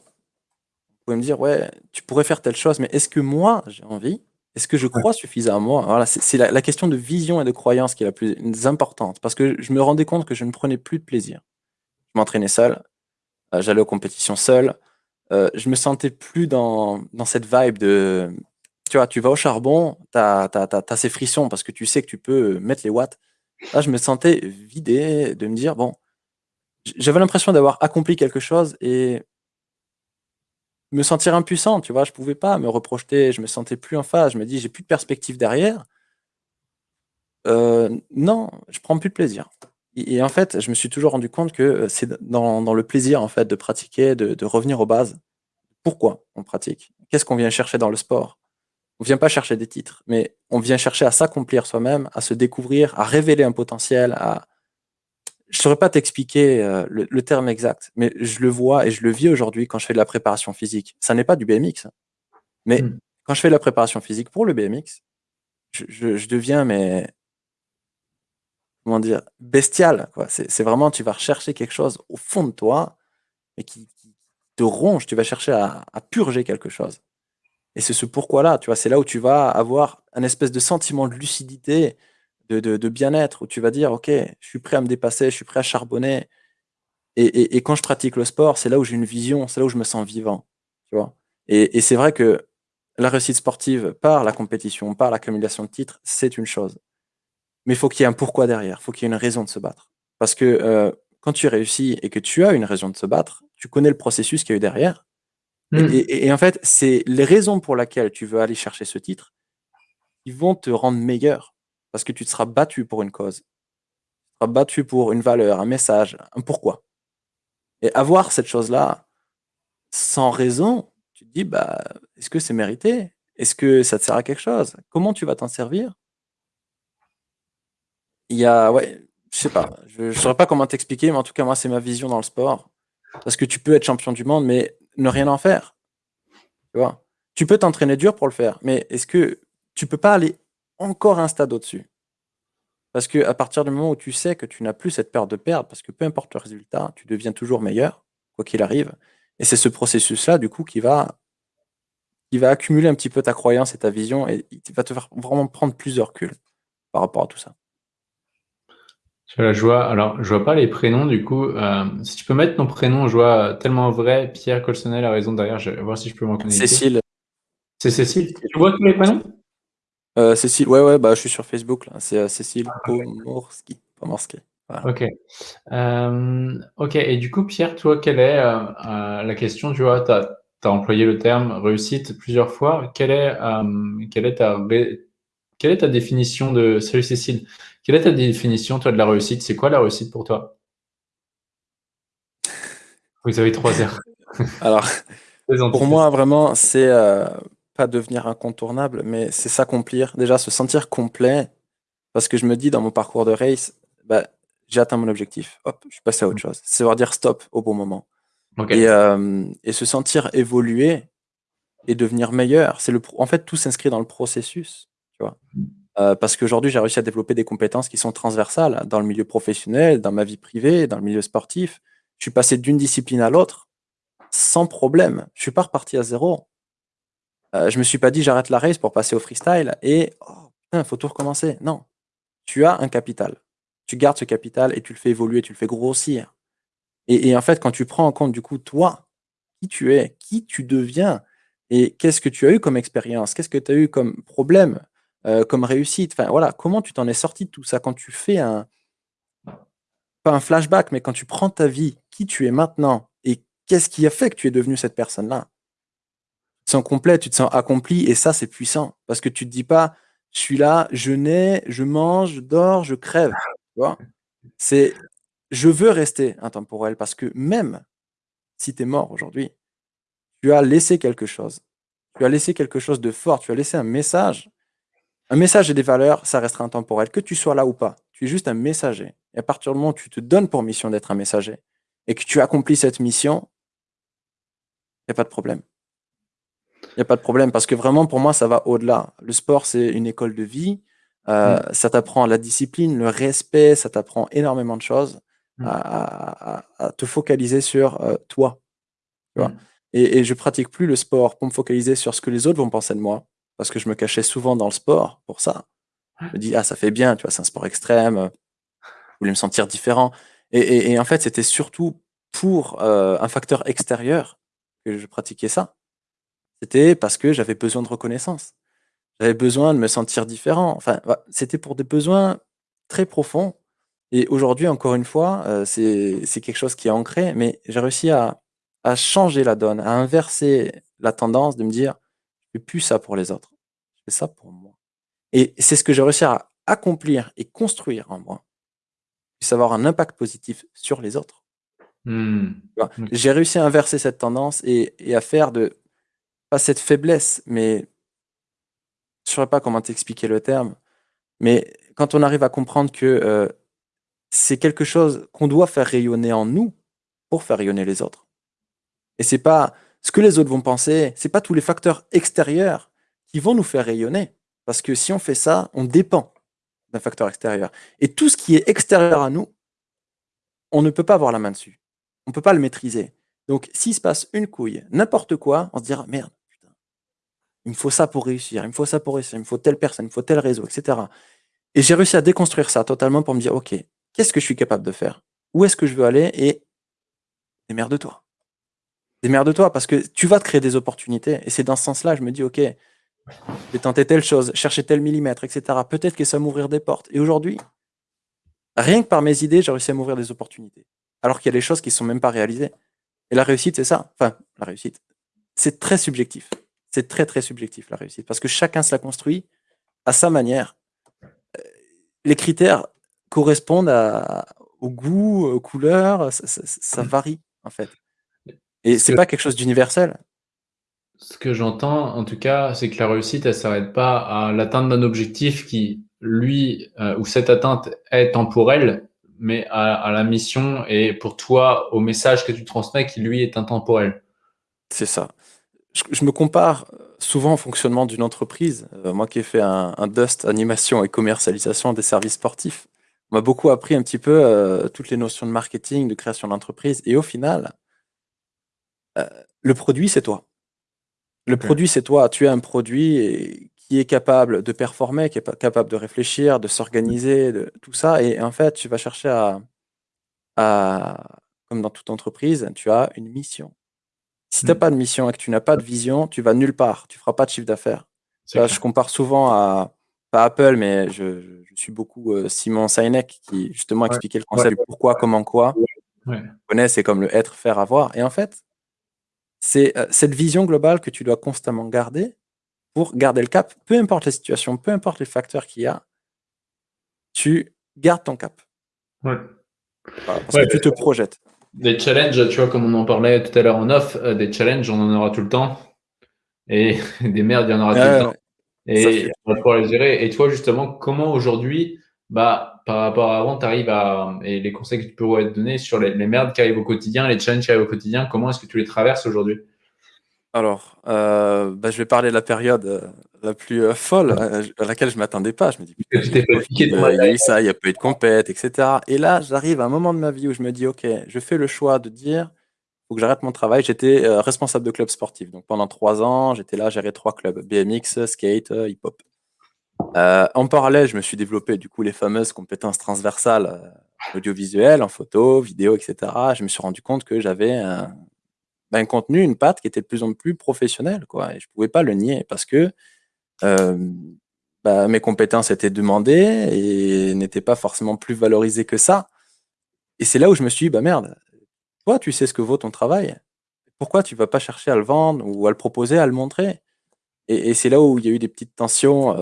Ils pouvaient me dire, ouais, tu pourrais faire telle chose, mais est-ce que moi, j'ai envie? Est-ce que je crois suffisamment? Voilà, c'est la, question de vision et de croyance qui est la plus importante. Parce que je me rendais compte que je ne prenais plus de plaisir. Je m'entraînais seul, euh, j'allais aux compétitions seul. Euh, je me sentais plus dans, cette vibe de. Tu vois, tu vas au charbon, tu as, as, ces frissons parce que tu sais que tu peux mettre les watts. Là, je me sentais vidé de me dire, bon, j'avais l'impression d'avoir accompli quelque chose et me sentir impuissant, tu vois, je pouvais pas me reprojeter, je me sentais plus en phase, je me dis j'ai plus de perspective derrière. Euh, non, je prends plus de plaisir. Et, en fait, je me suis toujours rendu compte que euh, c'est dans, le plaisir en fait de pratiquer, de, revenir aux bases. Pourquoi on pratique? Qu'est-ce qu'on vient chercher dans le sport? On vient pas chercher des titres, mais on vient chercher à s'accomplir soi-même, à se découvrir, à révéler un potentiel, à, je saurais pas t'expliquer euh, le, terme exact, mais je le vois et je le vis aujourd'hui quand je fais de la préparation physique. Ça n'est pas du BMX, hein. mais hmm. quand je fais de la préparation physique pour le BMX, je, deviens mais comment dire bestial. C'est vraiment tu vas rechercher quelque chose au fond de toi et qui, te ronge. Tu vas chercher à, à purger quelque chose. Et c'est ce pourquoi-là, tu vois, c'est là où tu vas avoir un espèce de sentiment de lucidité, de, bien-être, où tu vas dire, OK, je suis prêt à me dépasser, je suis prêt à charbonner. Et, quand je pratique le sport, c'est là où j'ai une vision, c'est là où je me sens vivant. Tu vois et, c'est vrai que la réussite sportive par la compétition, par l'accumulation de titres, c'est une chose. Mais il faut qu'il y ait un pourquoi derrière, il faut qu'il y ait une raison de se battre. Parce que euh, quand tu réussis et que tu as une raison de se battre, tu connais le processus qu'il y a eu derrière. Hmm. Et, et, en fait, c'est les raisons pour lesquelles tu veux aller chercher ce titre qui vont te rendre meilleur. Parce que tu te seras battu pour une cause. Tu seras battu pour une valeur, un message, un pourquoi. Et avoir cette chose-là sans raison, tu te dis, bah, est-ce que c'est mérité? Est-ce que ça te sert à quelque chose? Comment tu vas t'en servir? Il y a, ouais, je sais pas, je ne saurais pas comment t'expliquer, mais en tout cas, moi, c'est ma vision dans le sport. Parce que tu peux être champion du monde, mais ne rien en faire. Tu vois? Tu peux t'entraîner dur pour le faire, mais est-ce que tu peux pas aller encore un stade au-dessus? Parce que à partir du moment où tu sais que tu n'as plus cette peur de perdre, parce que peu importe le résultat, tu deviens toujours meilleur, quoi qu'il arrive. Et c'est ce processus-là, du coup, qui va, qui va accumuler un petit peu ta croyance et ta vision, et il va te faire vraiment prendre plus de recul par rapport à tout ça. Je vois, alors je vois pas les prénoms du coup. Euh, si tu peux mettre ton prénom, je vois tellement vrai. Pierre Colsonnel a raison derrière. Je vais voir si je peux m'en connecter. Cécile. C'est Cécile. Tu vois tous les prénoms? Euh, Cécile, ouais, ouais, bah, je suis sur Facebook, là. C'est euh, Cécile ah, Pomorski. Ok. Euh, ok, et du coup, Pierre, toi, quelle est la question Tu vois, tu as, employé le terme réussite plusieurs fois. Quelle est, quelle est, ta, quelle est ta définition de. Salut Cécile. Quelle est ta définition, toi, de la réussite? C'est quoi la réussite pour toi? Vous avez trois heures. Alors, pour moi, vraiment, c'est pas devenir incontournable, mais c'est s'accomplir, déjà se sentir complet, parce que je me dis dans mon parcours de race, bah, j'ai atteint mon objectif, hop, je suis passé à autre chose. C'est savoir dire stop au bon moment. Et, euh, et, se sentir évoluer et devenir meilleur. C'est le, en fait, tout s'inscrit dans le processus, tu vois. Euh, parce qu'aujourd'hui, j'ai réussi à développer des compétences qui sont transversales dans le milieu professionnel, dans ma vie privée, dans le milieu sportif. Je suis passé d'une discipline à l'autre sans problème. Je suis pas reparti à zéro. Euh, je me suis pas dit j'arrête la race pour passer au freestyle et oh, faut tout recommencer. Non, tu as un capital. Tu gardes ce capital et tu le fais évoluer, tu le fais grossir. Et, en fait, quand tu prends en compte du coup toi, qui tu es, qui tu deviens et qu'est-ce que tu as eu comme expérience, qu'est-ce que tu as eu comme problème, euh, comme réussite, enfin voilà, comment tu t'en es sorti de tout ça? Quand tu fais un pas un flashback, mais quand tu prends ta vie, qui tu es maintenant et qu'est-ce qui a fait que tu es devenu cette personne-là? Te sens complet, tu te sens accompli, et ça, c'est puissant. Parce que tu te dis pas, je suis là, je nais, je mange, je dors, je crève. Tu C'est, je veux rester intemporel, parce que même si tu es mort aujourd'hui, tu as laissé quelque chose. Tu as laissé quelque chose de fort, tu as laissé un message. Un message et des valeurs, ça restera intemporel, que tu sois là ou pas. Tu es juste un messager. Et à partir du moment où tu te donnes pour mission d'être un messager et que tu accomplis cette mission, il n'y a pas de problème. Il n'y a pas de problème parce que vraiment, pour moi, ça va au-delà. Le sport, c'est une école de vie. Euh, mm. Ça t'apprend la discipline, le respect, ça t'apprend énormément de choses mm. à, te focaliser sur euh, toi. Tu vois? Mm. et, et, je pratique plus le sport pour me focaliser sur ce que les autres vont penser de moi parce que je me cachais souvent dans le sport pour ça. Je me dis, ah, ça fait bien, tu vois, c'est un sport extrême. Je voulais me sentir différent. Et, en fait, c'était surtout pour euh, un facteur extérieur que je pratiquais ça. C'était parce que j'avais besoin de reconnaissance. J'avais besoin de me sentir différent. Enfin, c'était pour des besoins très profonds. Et aujourd'hui, encore une fois, euh, c'est quelque chose qui est ancré, mais j'ai réussi à, à, changer la donne, à inverser la tendance de me dire, fais plus ça pour les autres, je fais ça pour moi. Et c'est ce que j'ai réussi à accomplir et construire en moi, puis avoir un impact positif sur les autres. Mmh. J'ai réussi à inverser cette tendance et, et à faire de, pas cette faiblesse, mais je ne saurais pas comment t'expliquer le terme, mais quand on arrive à comprendre que euh, c'est quelque chose qu'on doit faire rayonner en nous pour faire rayonner les autres. Et c'est pas ce que les autres vont penser, c'est pas tous les facteurs extérieurs qui vont nous faire rayonner. Parce que si on fait ça, on dépend d'un facteur extérieur. Et tout ce qui est extérieur à nous, on ne peut pas avoir la main dessus. On ne peut pas le maîtriser. Donc, s'il se passe une couille, n'importe quoi, on se dira, merde, il me faut ça pour réussir, il me faut ça pour réussir, il me faut telle personne, il me faut tel réseau, etc. Et j'ai réussi à déconstruire ça totalement pour me dire, OK, qu'est-ce que je suis capable de faire? Où est-ce que je veux aller? Et démerde-toi. Démerde-toi, parce que tu vas te créer des opportunités. Et c'est dans ce sens-là, je me dis, OK, je vais tenter telle chose, chercher tel millimètre, etc. Peut-être que ça m'ouvrir des portes. Et aujourd'hui, rien que par mes idées, j'ai réussi à m'ouvrir des opportunités. Alors qu'il y a des choses qui ne sont même pas réalisées. Et la réussite, c'est ça. Enfin, la réussite. C'est très subjectif. C'est très, très subjectif, la réussite, parce que chacun se la construit à sa manière. Euh, les critères correspondent au goût, aux couleurs, ça, varie, en fait. Et c'est pas quelque chose d'universel. Ce que j'entends, en tout cas, c'est que la réussite, elle s'arrête pas à l'atteinte d'un objectif qui, lui, euh, ou cette atteinte est temporelle, mais à, à, la mission et pour toi, au message que tu transmets qui, lui, est intemporel. C'est ça je, me compare souvent au fonctionnement d'une entreprise. Euh, moi qui ai fait un, Dust animation et commercialisation des services sportifs, on m'a beaucoup appris un petit peu euh, toutes les notions de marketing, de création d'entreprise. Et au final, euh, le produit, c'est toi. Le produit, c'est toi. Tu es un produit qui est capable de performer, qui est capable de réfléchir, de s'organiser, de tout ça. Et en fait, tu vas chercher à, à, comme dans toute entreprise, tu as une mission. Si tu n'as mm. pas de mission et que tu n'as pas de vision, tu vas nulle part. Tu feras pas de chiffre d'affaires. Je compare souvent à, pas Apple, mais je, suis beaucoup euh, Simon Sinek qui justement expliquait le concept pourquoi, comment, quoi. Ouais. connais, c'est comme le être, faire, avoir. Et en fait, c'est euh, cette vision globale que tu dois constamment garder pour garder le cap, peu importe la situation, peu importe les facteurs qu'il y a, tu gardes ton cap. parce que tu te projettes. Des challenges, tu vois, comme on en parlait tout à l'heure en off, euh, des challenges, on en aura tout le temps. Et des merdes, il y en aura tout le temps. Et on va pouvoir les gérer. Et toi, justement, comment aujourd'hui, bah, par rapport à avant, tu arrives à. Et les conseils que tu pourrais te donner sur les, les merdes qui arrivent au quotidien, les challenges qui arrivent au quotidien, comment est-ce que tu les traverses aujourd'hui? Alors, euh, bah, je vais parler de la période euh, la plus euh, folle à laquelle je m'attendais pas. Je me dis, putain, il y a ça, il y a pas eu de compète, etc. Et là, j'arrive à un moment de ma vie où je me dis, ok, je fais le choix de dire, faut que j'arrête mon travail. J'étais responsable de club sportif. Donc pendant trois ans, j'étais là, gérer trois clubs BMX, skate, hip-hop. En parallèle, je me suis développé du coup les fameuses compétences transversales audiovisuelles, en photo, vidéo, etc. Je me suis rendu compte que j'avais un un contenu, une patte qui était de plus en plus professionnelle. Quoi. Et je pouvais pas le nier parce que bah, mes compétences étaient demandées et n'étaient pas forcément plus valorisées que ça. Et c'est là où je me suis dit, bah merde, toi, tu sais ce que vaut ton travail. Pourquoi tu vas pas chercher à le vendre ou à le proposer, à le montrer? Et, c'est là où il y a eu des petites tensions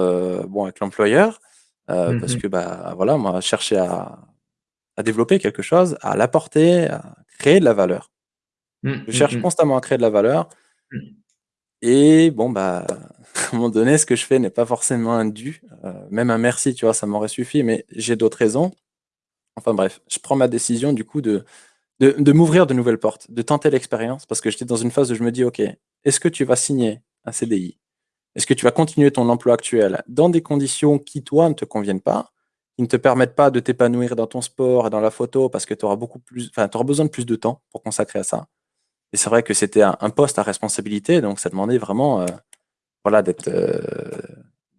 bon, avec l'employeur. Mmh parce que bah, voilà, moi, chercher à, à développer quelque chose, à l'apporter, à créer de la valeur. Mmh, je cherche mmh, mmh. constamment à créer de la valeur. Et bon, bah, à un moment donné, ce que je fais n'est pas forcément un dû. Euh, même un merci, tu vois, ça m'aurait suffi, mais j'ai d'autres raisons. Enfin bref, je prends ma décision du coup de, de, m'ouvrir de nouvelles portes, de tenter l'expérience, parce que j'étais dans une phase où je me dis, OK, est-ce que tu vas signer un CDI Est-ce que tu vas continuer ton emploi actuel dans des conditions qui, toi, ne te conviennent pas, qui ne te permettent pas de t'épanouir dans ton sport et dans la photo, parce que tu auras besoin de plus de temps pour consacrer à ça? Et c'est vrai que c'était un, poste à responsabilité, donc ça demandait vraiment euh, voilà, d'être euh,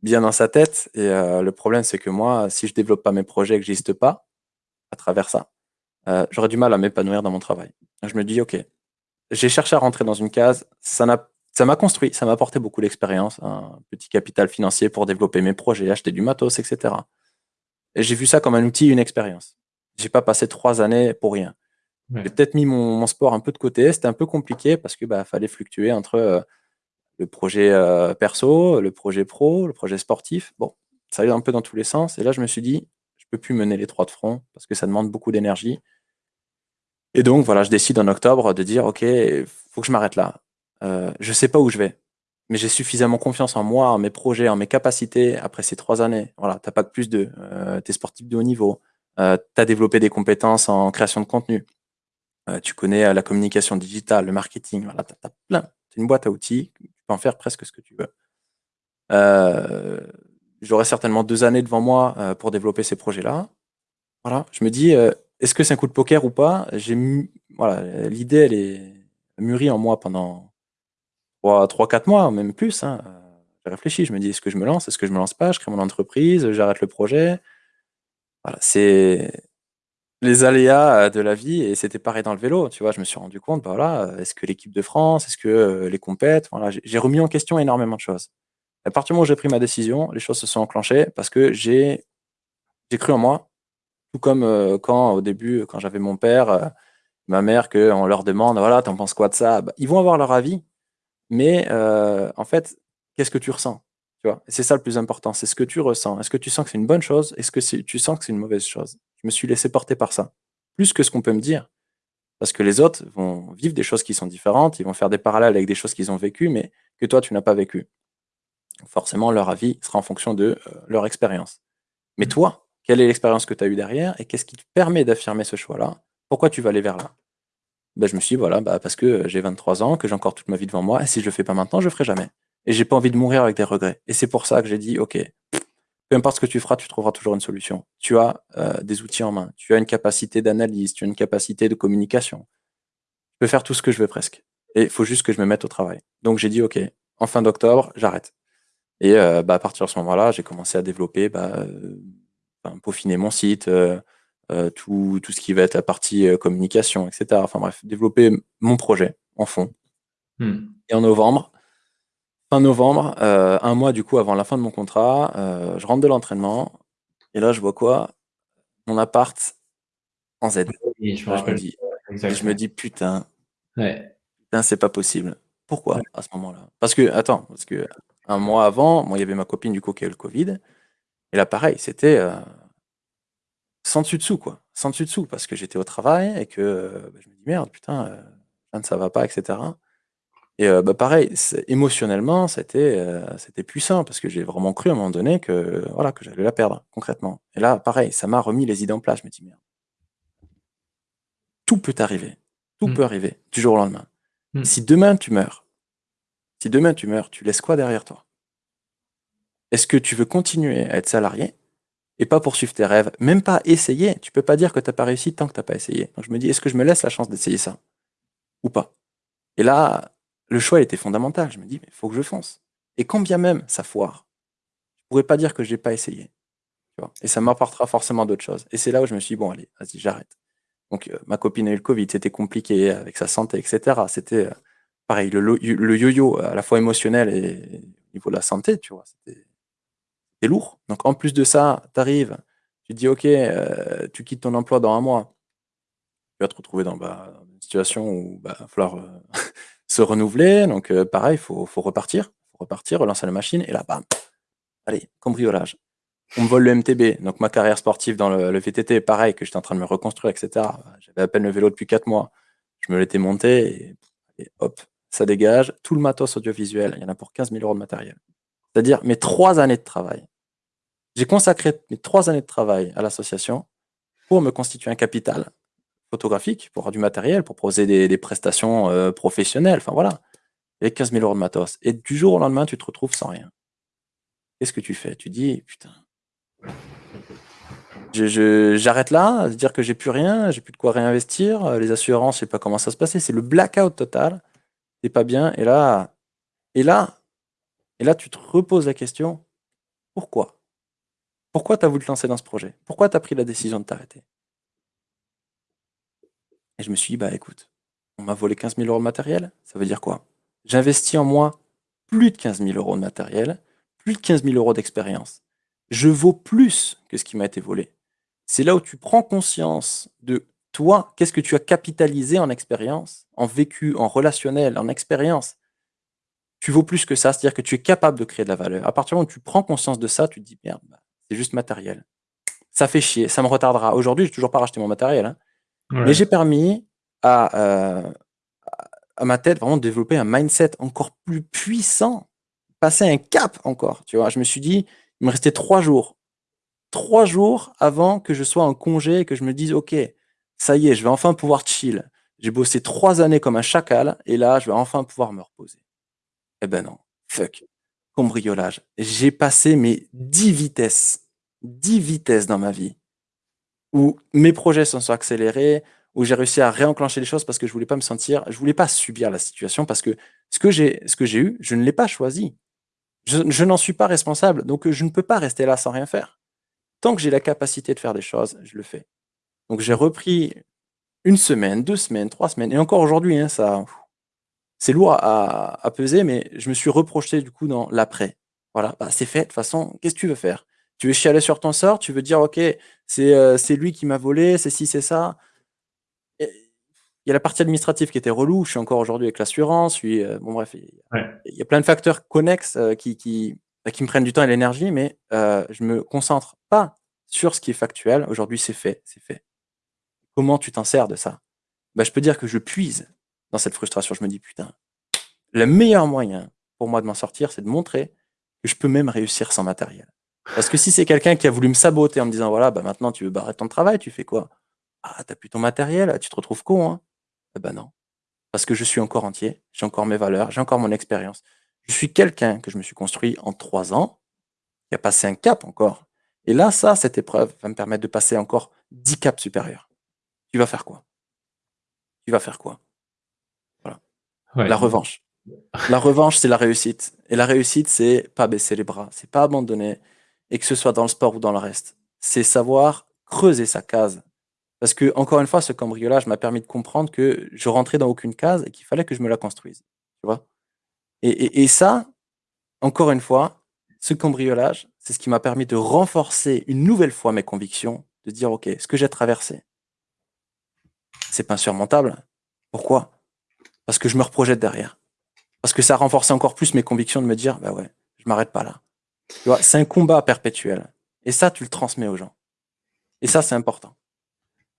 bien dans sa tête. Et euh, le problème, c'est que moi, si je développe pas mes projets et que j'existe pas à travers ça, j'aurais du mal à m'épanouir dans mon travail. je me dis, OK, j'ai cherché à rentrer dans une case, ça m'a construit, ça m'a apporté beaucoup d'expérience, un petit capital financier pour développer mes projets, acheter du matos, etc. Et j'ai vu ça comme un outil, une expérience. J'ai pas passé trois années pour rien. J'ai peut-être mis mon, sport un peu de côté. C'était un peu compliqué parce que bah, fallait fluctuer entre euh, le projet euh, perso, le projet pro, le projet sportif. Bon, ça allait un peu dans tous les sens. Et là, je me suis dit, je peux plus mener les trois de front parce que ça demande beaucoup d'énergie. Et donc, voilà, je décide en octobre de dire, OK, faut que je m'arrête là. Euh, je sais pas où je vais, mais j'ai suffisamment confiance en moi, en mes projets, en mes capacités après ces trois années. Voilà, t'as pas que plus de, euh, t'es sportif de haut niveau, euh, tu as développé des compétences en création de contenu, euh, tu connais euh, la communication digitale, le marketing, voilà, tu as, plein. C'est une boîte à outils, tu peux en faire presque ce que tu veux. J'aurai certainement deux années devant moi pour développer ces projets-là. Voilà, je me dis, est-ce que c'est un coup de poker ou pas? Voilà, L'idée, elle est mûrie en moi pendant 3-4 mois, même plus. Hein. J'ai réfléchi, je me dis, est-ce que je me lance, est-ce que je me lance pas, je crée mon entreprise, j'arrête le projet. Voilà, c'est les aléas euh, de la vie et c'était pareil dans le vélo, tu vois, je me suis rendu compte, bah voilà, euh, est-ce que l'équipe de France, est-ce que euh, les compètes, voilà, j'ai remis en question énormément de choses. À partir du moment où j'ai pris ma décision, les choses se sont enclenchées parce que j'ai cru en moi, tout comme quand au début, quand j'avais mon père, ma mère, qu'on leur demande, voilà, t'en penses quoi de ça? Bah, Ils vont avoir leur avis, mais en fait, qu'est-ce que tu ressens tu vois? C'est ça le plus important, c'est ce que tu ressens. Est-ce que tu sens que c'est une bonne chose? Est-ce que tu sens que c'est une mauvaise chose? Je me suis laissé porter par ça, plus que ce qu'on peut me dire. Parce que les autres vont vivre des choses qui sont différentes, ils vont faire des parallèles avec des choses qu'ils ont vécues, mais que toi, tu n'as pas vécu. Forcément, leur avis sera en fonction de euh, leur expérience. Mais mmh. toi, quelle est l'expérience que tu as eue derrière et qu'est-ce qui te permet d'affirmer ce choix-là? Pourquoi tu vas aller vers là? Ben, Je me suis dit, voilà, bah, parce que j'ai 23 ans, que j'ai encore toute ma vie devant moi, et si je le fais pas maintenant, je le ferai jamais. Et j'ai pas envie de mourir avec des regrets. Et c'est pour ça que j'ai dit, OK, peu importe ce que tu feras, tu trouveras toujours une solution. Tu as euh, des outils en main, tu as une capacité d'analyse, tu as une capacité de communication. Je peux faire tout ce que je veux presque. Et il faut juste que je me mette au travail. Donc j'ai dit, OK, en fin d'octobre, j'arrête. Et euh, bah, à partir de ce moment-là, j'ai commencé à développer, bah, euh, peaufiner mon site, tout, tout ce qui va être la partie communication, etc. Enfin bref, développer mon projet en fond. Hmm. Et en novembre, Fin novembre, euh, un mois du coup avant la fin de mon contrat, euh, je rentre de l'entraînement et là je vois quoi? Mon appart en Z. je me dis je me dis: «Putain» «putain, c'est pas possible». Pourquoi à ce moment-là? Parce que attends, parce que un mois avant, moi, il y avait ma copine du coup qui a eu le covid et là pareil, c'était, euh, sans dessus dessous quoi, sans dessus dessous parce que j'étais au travail et que, bah, je me dis: «Merde, putain, ça va pas» etc. Et bah, pareil, émotionnellement, c'était, c'était puissant parce que j'ai vraiment cru à un moment donné que, voilà, que j'allais la perdre concrètement. Et là, pareil, ça m'a remis les idées en place. Je me dis: «Merde» tout peut arriver, tout mmh. peut arriver du jour au lendemain. Mmh. Si demain tu meurs si demain tu meurs, tu laisses quoi derrière toi? Est-ce que tu veux continuer à être salarié? Et pas poursuivre tes rêves? Même pas essayer, tu peux pas dire que tu as pas réussi tant que tu as pas essayé. Donc je me dis: «Est-ce que je me laisse la chance d'essayer ça? Ou pas?» et là le choix était fondamental. Je me dis, mais il faut que je fonce. Et quand bien même ça foire, je pourrais pas dire que je n'ai pas essayé. et ça m'apportera forcément d'autres choses. Et c'est là où je me suis dit, bon, allez, vas-y, j'arrête. Donc, euh, ma copine a eu le Covid, c'était compliqué avec sa santé, etc. C'était euh, pareil, le, yo-yo à la fois émotionnel et au niveau de la santé, tu vois, lourd. Donc, en plus de ça, tu arrives, tu dis, OK, euh, tu quittes ton emploi dans un mois, tu vas te retrouver dans, bah, une situation où il bah, va falloir se renouveler. Donc, euh, pareil, il faut, repartir, faut repartir, relancer la machine. Et là, bam, allez, cambriolage. On me vole le MTB. Donc, ma carrière sportive dans le, VTT, pareil, que j'étais en train de me reconstruire, etc. J'avais à peine le vélo depuis 4 mois. Je me l'étais monté et, hop, ça dégage tout le matos audiovisuel. Il y en a pour 15 000 euros de matériel. C'est-à-dire mes trois années de travail. J'ai consacré mes trois années de travail à l'association pour me constituer un capital photographique, pour avoir du matériel, pour proposer des, prestations euh, professionnelles. Enfin voilà. Et 15 000 euros de matos. Et du jour au lendemain, tu te retrouves sans rien. Qu'est-ce que tu fais? Tu dis, putain, j'arrête là, dire que j'ai plus rien, j'ai plus de quoi réinvestir, euh, les assurances, je sais pas comment ça se passait, c'est le blackout total, c'est pas bien, et là, et là, et là, tu te reposes la question, pourquoi? Pourquoi tu as voulu te lancer dans ce projet? Pourquoi tu as pris la décision de t'arrêter? Et je me suis dit, bah écoute, on m'a volé 15 000 euros de matériel, ça veut dire quoi? J'investis en moi plus de 15 000 euros de matériel, plus de 15 000 euros d'expérience. Je vaux plus que ce qui m'a été volé. C'est là où tu prends conscience de toi, qu'est-ce que tu as capitalisé en expérience, en vécu, en relationnel, en expérience. Tu vaux plus que ça, c'est-à-dire que tu es capable de créer de la valeur. À partir du moment où tu prends conscience de ça, tu te dis, merde, bah, c'est juste matériel. Ça fait chier, ça me retardera. Aujourd'hui, je n'ai toujours pas racheté mon matériel. Hein. Mais j'ai permis à, euh, à ma tête vraiment de développer un mindset encore plus puissant, passer un cap encore. Tu vois, je me suis dit, il me restait trois jours trois jours avant que je sois en congé et que je me dise, OK, ça y est, je vais enfin pouvoir chill. J'ai bossé trois années comme un chacal et là, je vais enfin pouvoir me reposer. Eh ben non, fuck. Cambriolage. J'ai passé mes dix vitesses, dix vitesses dans ma vie où mes projets se sont accélérés, où j'ai réussi à réenclencher les choses parce que je voulais pas me sentir, je voulais pas subir la situation parce que ce que j'ai, eu, je ne l'ai pas choisi. Je, n'en suis pas responsable, donc je ne peux pas rester là sans rien faire. Tant que j'ai la capacité de faire des choses, je le fais. Donc j'ai repris une semaine, deux semaines, trois semaines, et encore aujourd'hui, hein, ça, c'est lourd à, peser, mais je me suis reproché du coup dans l'après. Voilà, bah, c'est fait. De toute façon, qu'est-ce que tu veux faire? Tu veux chialer sur ton sort? Tu veux dire, ok, c'est euh, lui qui m'a volé, c'est si, c'est ça? Il y a la partie administrative qui était relou. Je suis encore aujourd'hui avec l'assurance. Euh, bon bref, il y, a plein de facteurs connexes euh, qui, qui, bah, qui me prennent du temps et l'énergie, mais euh, je me concentre pas sur ce qui est factuel. Aujourd'hui, c'est fait, c'est fait. Comment tu t'en sers de ça? Bah, Je peux dire que je puise dans cette frustration. Je me dis, putain, le meilleur moyen pour moi de m'en sortir, c'est de montrer que je peux même réussir sans matériel. Parce que si c'est quelqu'un qui a voulu me saboter en me disant, voilà, bah maintenant tu veux barrer ton travail, tu fais quoi? Ah, t'as plus ton matériel, tu te retrouves con, hein Eh ben non. Parce que je suis encore entier, j'ai encore mes valeurs, j'ai encore mon expérience. Je suis quelqu'un que je me suis construit en trois ans, qui a passé un cap encore. Et là, ça, cette épreuve va me permettre de passer encore dix caps supérieurs. Tu vas faire quoi? Tu vas faire quoi? La revanche. La revanche, c'est la réussite. Et la réussite, c'est pas baisser les bras, c'est pas abandonner. Et que ce soit dans le sport ou dans le reste. C'est savoir creuser sa case. Parce que, encore une fois, ce cambriolage m'a permis de comprendre que je rentrais dans aucune case et qu'il fallait que je me la construise. Tu vois? Et, ça, encore une fois, ce cambriolage, c'est ce qui m'a permis de renforcer une nouvelle fois mes convictions, de dire, OK, ce que j'ai traversé, c'est pas insurmontable. Pourquoi? Parce que je me reprojette derrière. Parce que ça renforce encore plus mes convictions de me dire, bah ouais, je m'arrête pas là. c'est un combat perpétuel. Et ça, tu le transmets aux gens. Et ça, c'est important.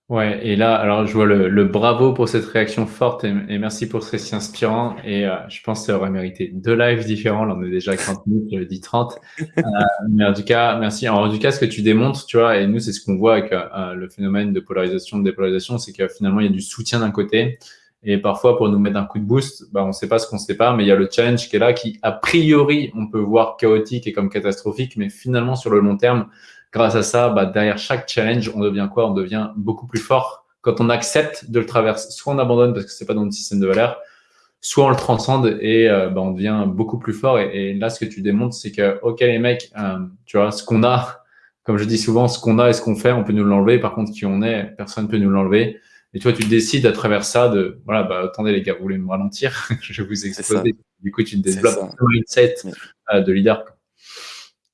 Ouais, et là, alors je vois le, bravo pour cette réaction forte et, merci pour ce récit inspirant. Et euh, je pense que ça aurait mérité deux lives différents. Là, on est déjà à 30 minutes, je dis 30. Euh, mais en tout cas, merci. en tout cas, ce que tu démontres, tu vois, et nous, c'est ce qu'on voit avec euh, le phénomène de polarisation, de dépolarisation, c'est que finalement, il y a du soutien d'un côté. Et parfois, pour nous mettre un coup de boost, bah, on ne sait pas ce qu'on sait pas, mais il y a le challenge qui est là, qui a priori, on peut voir chaotique et comme catastrophique, mais finalement, sur le long terme, grâce à ça, bah, derrière chaque challenge, on devient quoi? On devient beaucoup plus fort. Quand on accepte de le traverser, soit on abandonne parce que c'est pas dans notre système de valeur, soit on le transcende et euh, bah, on devient beaucoup plus fort. Et, là, ce que tu démontres, c'est que, ok, les mecs, euh, tu vois, ce qu'on a, comme je dis souvent, ce qu'on a et ce qu'on fait, on peut nous l'enlever. Par contre, qui on est, personne ne peut nous l'enlever. Et toi, tu décides à travers ça de, voilà, bah, attendez les gars, vous voulez me ralentir? Je vais vous exploser. Du coup, tu développes un mindset euh, de leader.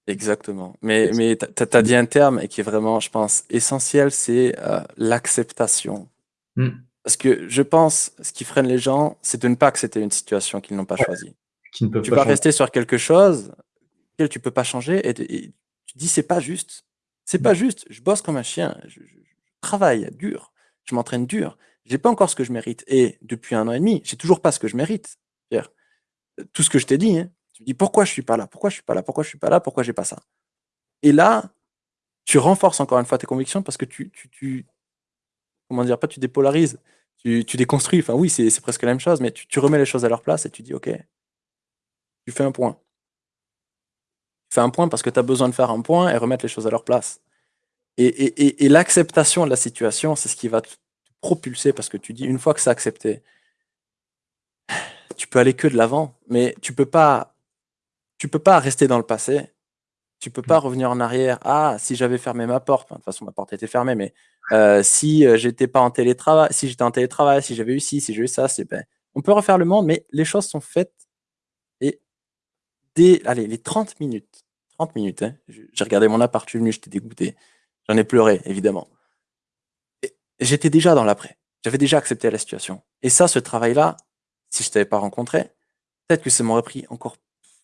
Exactement. Mais, mais tu as, dit un terme qui est vraiment, je pense, essentiel, c'est euh, l'acceptation. Hmm. Parce que je pense, ce qui freine les gens, c'est de ne pas accepter une situation qu'ils n'ont pas choisie. tu vas rester sur quelque chose que tu peux pas changer et, tu dis c'est pas juste. C'est pas hmm. juste. Je bosse comme un chien. Je, travaille dur. Je m'entraîne dur. J'ai pas encore ce que je mérite. Et depuis un an et demi, j'ai toujours pas ce que je mérite. Pierre. Tout ce que je t'ai dit, hein, tu me dis pourquoi je suis pas là, pourquoi je suis pas là, pourquoi je suis pas là, pourquoi j'ai pas ça? Et là, tu renforces encore une fois tes convictions parce que tu, tu, comment dire, tu dépolarises, tu, déconstruis. Enfin oui, c'est presque la même chose, mais tu, remets les choses à leur place et tu dis ok, tu fais un point. Tu fais un point parce que tu as besoin de faire un point et remettre les choses à leur place. Et, l'acceptation de la situation, c'est ce qui va te propulser parce que tu dis, une fois que c'est accepté, tu peux aller que de l'avant, mais tu peux pas, tu peux pas rester dans le passé. Tu peux pas revenir en arrière. Ah, si j'avais fermé ma porte, de toute façon ma porte était fermée, mais euh, si euh, j'étais pas en télétravail, si j'étais en télétravail, si j'avais eu ci, si j'ai eu ça, c'est ben, on peut refaire le monde, mais les choses sont faites. Et dès, allez, les 30 minutes, 30 minutes, hein, j'ai regardé mon appart, je suis venu, j'étais dégoûté. J'en ai pleuré, évidemment. J'étais déjà dans l'après. J'avais déjà accepté la situation. Et ça, ce travail-là, si je t'avais pas rencontré, peut-être que ça m'aurait pris encore,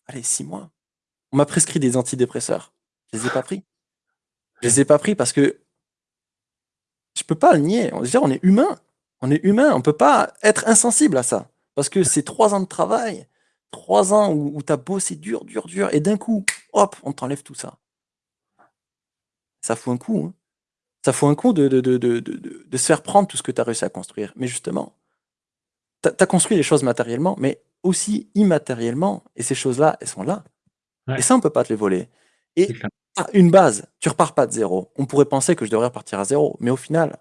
allez, six mois. On m'a prescrit des antidépresseurs. Je les ai pas pris. Je les ai pas pris parce que je peux pas le nier. On, on est humain. On est humain. On peut pas être insensible à ça. Parce que c'est trois ans de travail, trois ans où, où tu as bossé dur, dur, dur, et d'un coup, hop, on t'enlève tout ça ça fout un coup. Hein. Ça fout un coup de, de, de, de, se faire prendre tout ce que tu as réussi à construire. Mais justement, tu as, construit les choses matériellement, mais aussi immatériellement. Et ces choses-là, elles sont là. Et ça, on peut pas te les voler. Et une base, tu repars pas de zéro. On pourrait penser que je devrais repartir à zéro. Mais au final,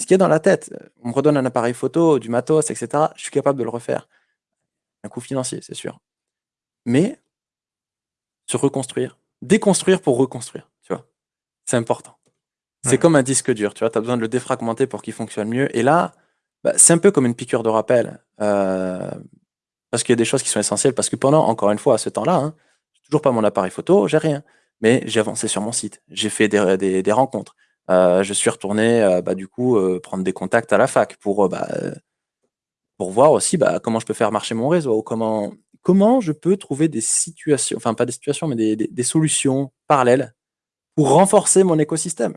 ce qui est dans la tête, on me redonne un appareil photo, du matos, etc. Je suis capable de le refaire. Un coût financier, c'est sûr. Mais se reconstruire, déconstruire pour reconstruire. C'est important. C'est comme un disque dur, tu vois, tu as besoin de le défragmenter pour qu'il fonctionne mieux. Et là, bah, c'est un peu comme une piqûre de rappel. Euh, parce qu'il y a des choses qui sont essentielles. Parce que pendant, encore une fois, à ce temps-là, hein, toujours pas mon appareil photo, j'ai rien. Mais j'ai avancé sur mon site. J'ai fait des, des, rencontres. Euh, je suis retourné, euh, bah, du coup, prendre des contacts à la fac pour, bah, pour voir aussi bah, comment je peux faire marcher mon réseau, ou comment, comment je peux trouver des situations, enfin pas des situations, mais des, des solutions parallèles pour renforcer mon écosystème.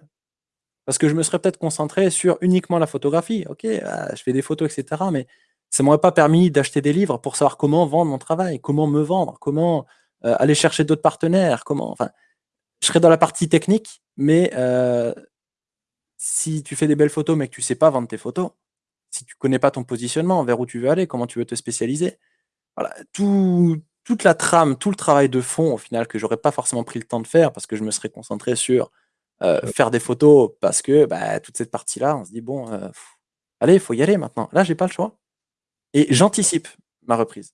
Parce que je me serais peut-être concentré sur uniquement la photographie. Ok, euh, je fais des photos, etc. Mais ça ne m'aurait pas permis d'acheter des livres pour savoir comment vendre mon travail, comment me vendre, comment euh, aller chercher d'autres partenaires, comment. Enfin, je serais dans la partie technique, mais euh, si tu fais des belles photos mais que tu ne sais pas vendre tes photos, si tu ne connais pas ton positionnement, vers où tu veux aller, comment tu veux te spécialiser, voilà, tout, toute la trame, tout le travail de fond, au final, que j'aurais pas forcément pris le temps de faire parce que je me serais concentré sur euh, faire des photos parce que bah, toute cette partie-là, on se dit, bon, euh, allez, il faut y aller maintenant. Là, j'ai pas le choix. Et j'anticipe ma reprise.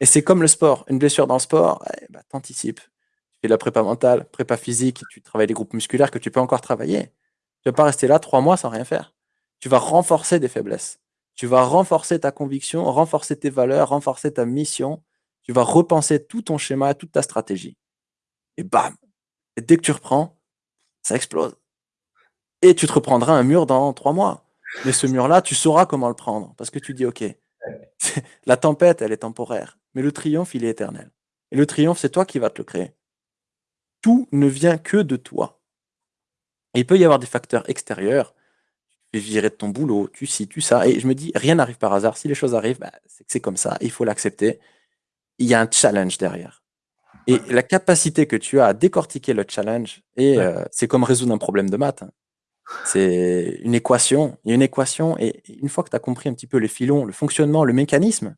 Et c'est comme le sport. Une blessure dans le sport, eh, bah, t'anticipes. Tu fais de la prépa mentale, prépa physique, tu travailles des groupes musculaires que tu peux encore travailler. Tu vas pas rester là trois mois sans rien faire. Tu vas renforcer des faiblesses. Tu vas renforcer ta conviction, renforcer tes valeurs, renforcer ta mission tu vas repenser tout ton schéma, toute ta stratégie. Et bam Et dès que tu reprends, ça explose. Et tu te reprendras un mur dans trois mois. Mais ce mur-là, tu sauras comment le prendre. Parce que tu dis, OK, la tempête, elle est temporaire. Mais le triomphe, il est éternel. Et le triomphe, c'est toi qui vas te le créer. Tout ne vient que de toi. Il peut y avoir des facteurs extérieurs. Tu fais virer de ton boulot, tu ci, tu ça. Et je me dis, rien n'arrive par hasard. Si les choses arrivent, bah, c'est comme ça. Il faut l'accepter il y a un challenge derrière. Et la capacité que tu as à décortiquer le challenge, et euh, c'est comme résoudre un problème de maths. Hein. C'est une équation. Il y a une équation, et une fois que tu as compris un petit peu les filons, le fonctionnement, le mécanisme,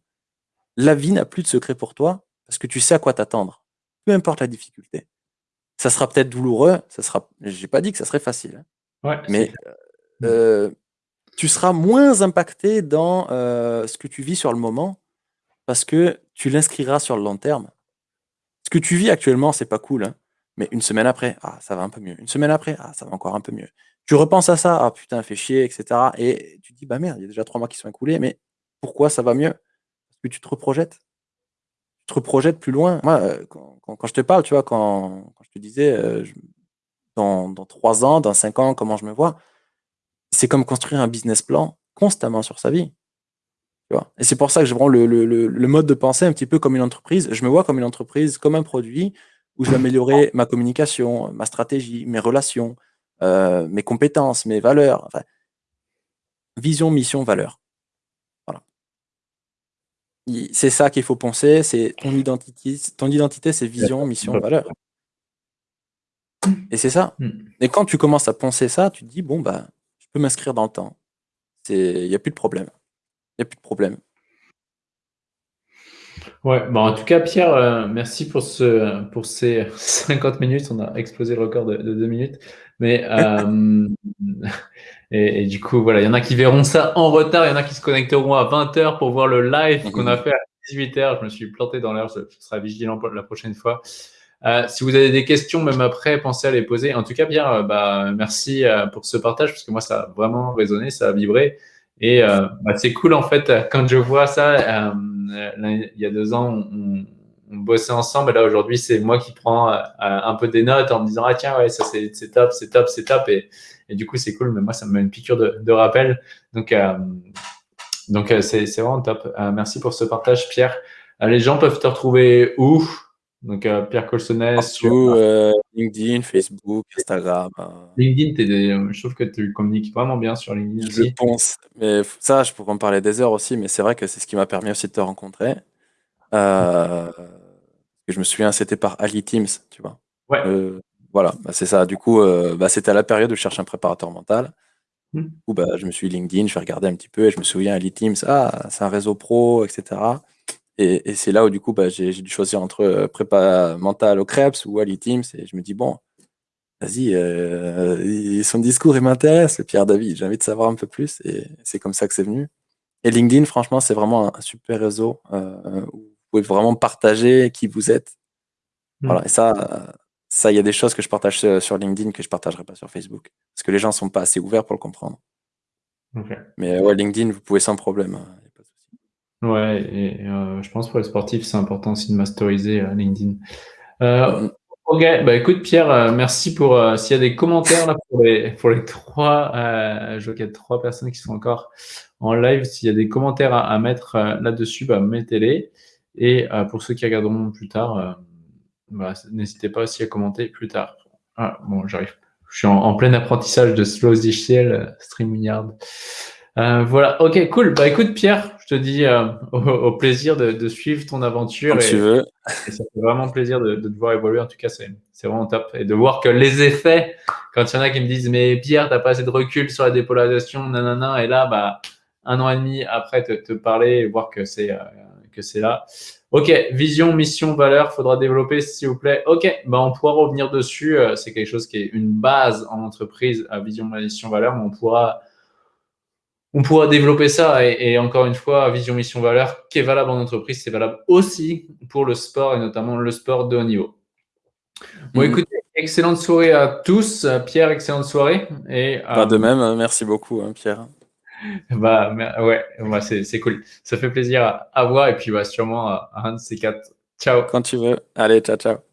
la vie n'a plus de secret pour toi parce que tu sais à quoi t'attendre. Peu importe la difficulté. Ça sera peut-être douloureux, ça sera. J'ai pas dit que ça serait facile. Hein. mais euh, tu seras moins impacté dans euh, ce que tu vis sur le moment parce que tu l'inscriras sur le long terme. Ce que tu vis actuellement, c'est pas cool, hein. mais une semaine après, ah, ça va un peu mieux. Une semaine après, ah, ça va encore un peu mieux. Tu repenses à ça, ah putain, fait chier, etc. Et tu dis, bah merde, il y a déjà trois mois qui sont écoulés, mais pourquoi ça va mieux? Parce que tu te reprojettes. Tu te reprojettes plus loin. Moi, euh, quand, je te parle, tu vois, quand, je te disais, euh, dans trois ans, dans cinq ans, comment je me vois, c'est comme construire un business plan constamment sur sa vie. Et c'est pour ça que je prends le, mode de pensée un petit peu comme une entreprise. Je me vois comme une entreprise, comme un produit où je vais améliorer ma communication, ma stratégie, mes relations, euh, mes compétences, mes valeurs. Enfin, vision, mission, valeur. Voilà. c'est ça qu'il faut penser, c'est ton identité, ton identité, c'est vision, mission, valeur. Et c'est ça. Hmm. Et quand tu commences à penser ça, tu te dis, bon, bah, je peux m'inscrire dans le temps. Il n'y a plus de problème. Il n'y a plus de problème. Ouais, bon, en tout cas, Pierre, euh, merci pour, ce, pour ces 50 minutes. On a explosé le record de, de 2 minutes. Mais, euh, et, du coup, voilà, il y en a qui verront ça en retard. Il y en a qui se connecteront à 20h pour voir le live qu'on a fait à 18h. Je me suis planté dans l'heure. Je, serai vigilant la prochaine fois. Euh, si vous avez des questions, même après, pensez à les poser. En tout cas, Pierre, bah, merci pour ce partage parce que moi, ça a vraiment résonné, ça a vibré. Et bah, c'est cool, en fait, quand je vois ça il y a deux ans, on, bossait ensemble. Et là, aujourd'hui, c'est moi qui prends euh, un peu des notes en me disant Ah, tiens, ouais, ça c'est top, c'est top, c'est top. Et, et, du coup, c'est cool. Mais moi, ça me met une piqûre de, rappel. Donc, euh, donc euh, c'est vraiment top. merci pour ce partage, Pierre. les gens peuvent te retrouver où? Donc, Pierre Colsonnet sur LinkedIn, Facebook, Instagram. LinkedIn, je trouve que tu communiques vraiment bien sur LinkedIn je pense. Mais ça, je pourrais en parler des heures aussi, mais c'est vrai que c'est ce qui m'a permis aussi de te rencontrer. je me souviens, c'était par Ali Teams, tu vois. Ouais. voilà, bah, c'est ça. Du coup, bah, c'était à la période où je cherchais un préparateur mental. Mmh. Où, bah, je me suis LinkedIn, je vais regarder un petit peu et je me souviens, Ali Teams, ah, c'est un réseau pro, etc. Et, c'est là où du coup, bah, j'ai dû choisir entre euh, prépa mentale au Krebs ou Teams. Et je me dis, bon, vas-y, euh, son discours, il m'intéresse, Pierre David, j'ai envie de savoir un peu plus. Et c'est comme ça que c'est venu. Et LinkedIn, franchement, c'est vraiment un, super réseau euh, où vous pouvez vraiment partager qui vous êtes. Hmm. Voilà, et ça, ça, il y a des choses que je partage sur LinkedIn que je ne partagerai pas sur Facebook. Parce que les gens ne sont pas assez ouverts pour le comprendre. Mais ouais, LinkedIn, vous pouvez sans problème. Ouais, et euh, je pense pour les sportifs, c'est important aussi de masteriser euh, LinkedIn. Euh, ok, bah écoute Pierre, merci pour s'il y a des commentaires là pour les, pour les trois, je vois qu'il y a trois personnes qui sont encore en live. S'il y a des commentaires à, mettre là-dessus, bah, mettez-les. Et pour ceux qui regarderont plus tard, bah, n'hésitez pas aussi à commenter plus tard. Ah, bon, j'arrive. Je suis en, plein apprentissage de Slow StreamYard. StreamYard. Euh, voilà, ok, cool. Bah écoute, Pierre, je te dis euh, au, plaisir de, suivre ton aventure. Quand tu veux. Et ça fait vraiment plaisir de, te voir évoluer. En tout cas, c'est vraiment top. Et de voir que les effets, quand il y en a qui me disent, mais Pierre, t'as pas assez de recul sur la dépolarisation, nanana, et là, bah, un an et demi après te, te parler et voir que c'est euh, que c'est là. Ok, vision, mission, valeur, faudra développer s'il vous plaît. Ok, bah on pourra revenir dessus. C'est quelque chose qui est une base en entreprise à vision, mission, valeur, mais on pourra on pourra développer ça. Et, encore une fois, vision, mission, valeur, qui est valable en entreprise, c'est valable aussi pour le sport et notamment le sport de haut niveau. Bon, mm. écoutez, excellente soirée à tous. Pierre, excellente soirée. Et, bah, de même, hein, merci beaucoup, hein, Pierre. Bah, ouais, bah, c'est cool. Ça fait plaisir à, voir et puis bah, sûrement à un de ces quatre. Ciao. Quand tu veux. Allez, ciao, ciao.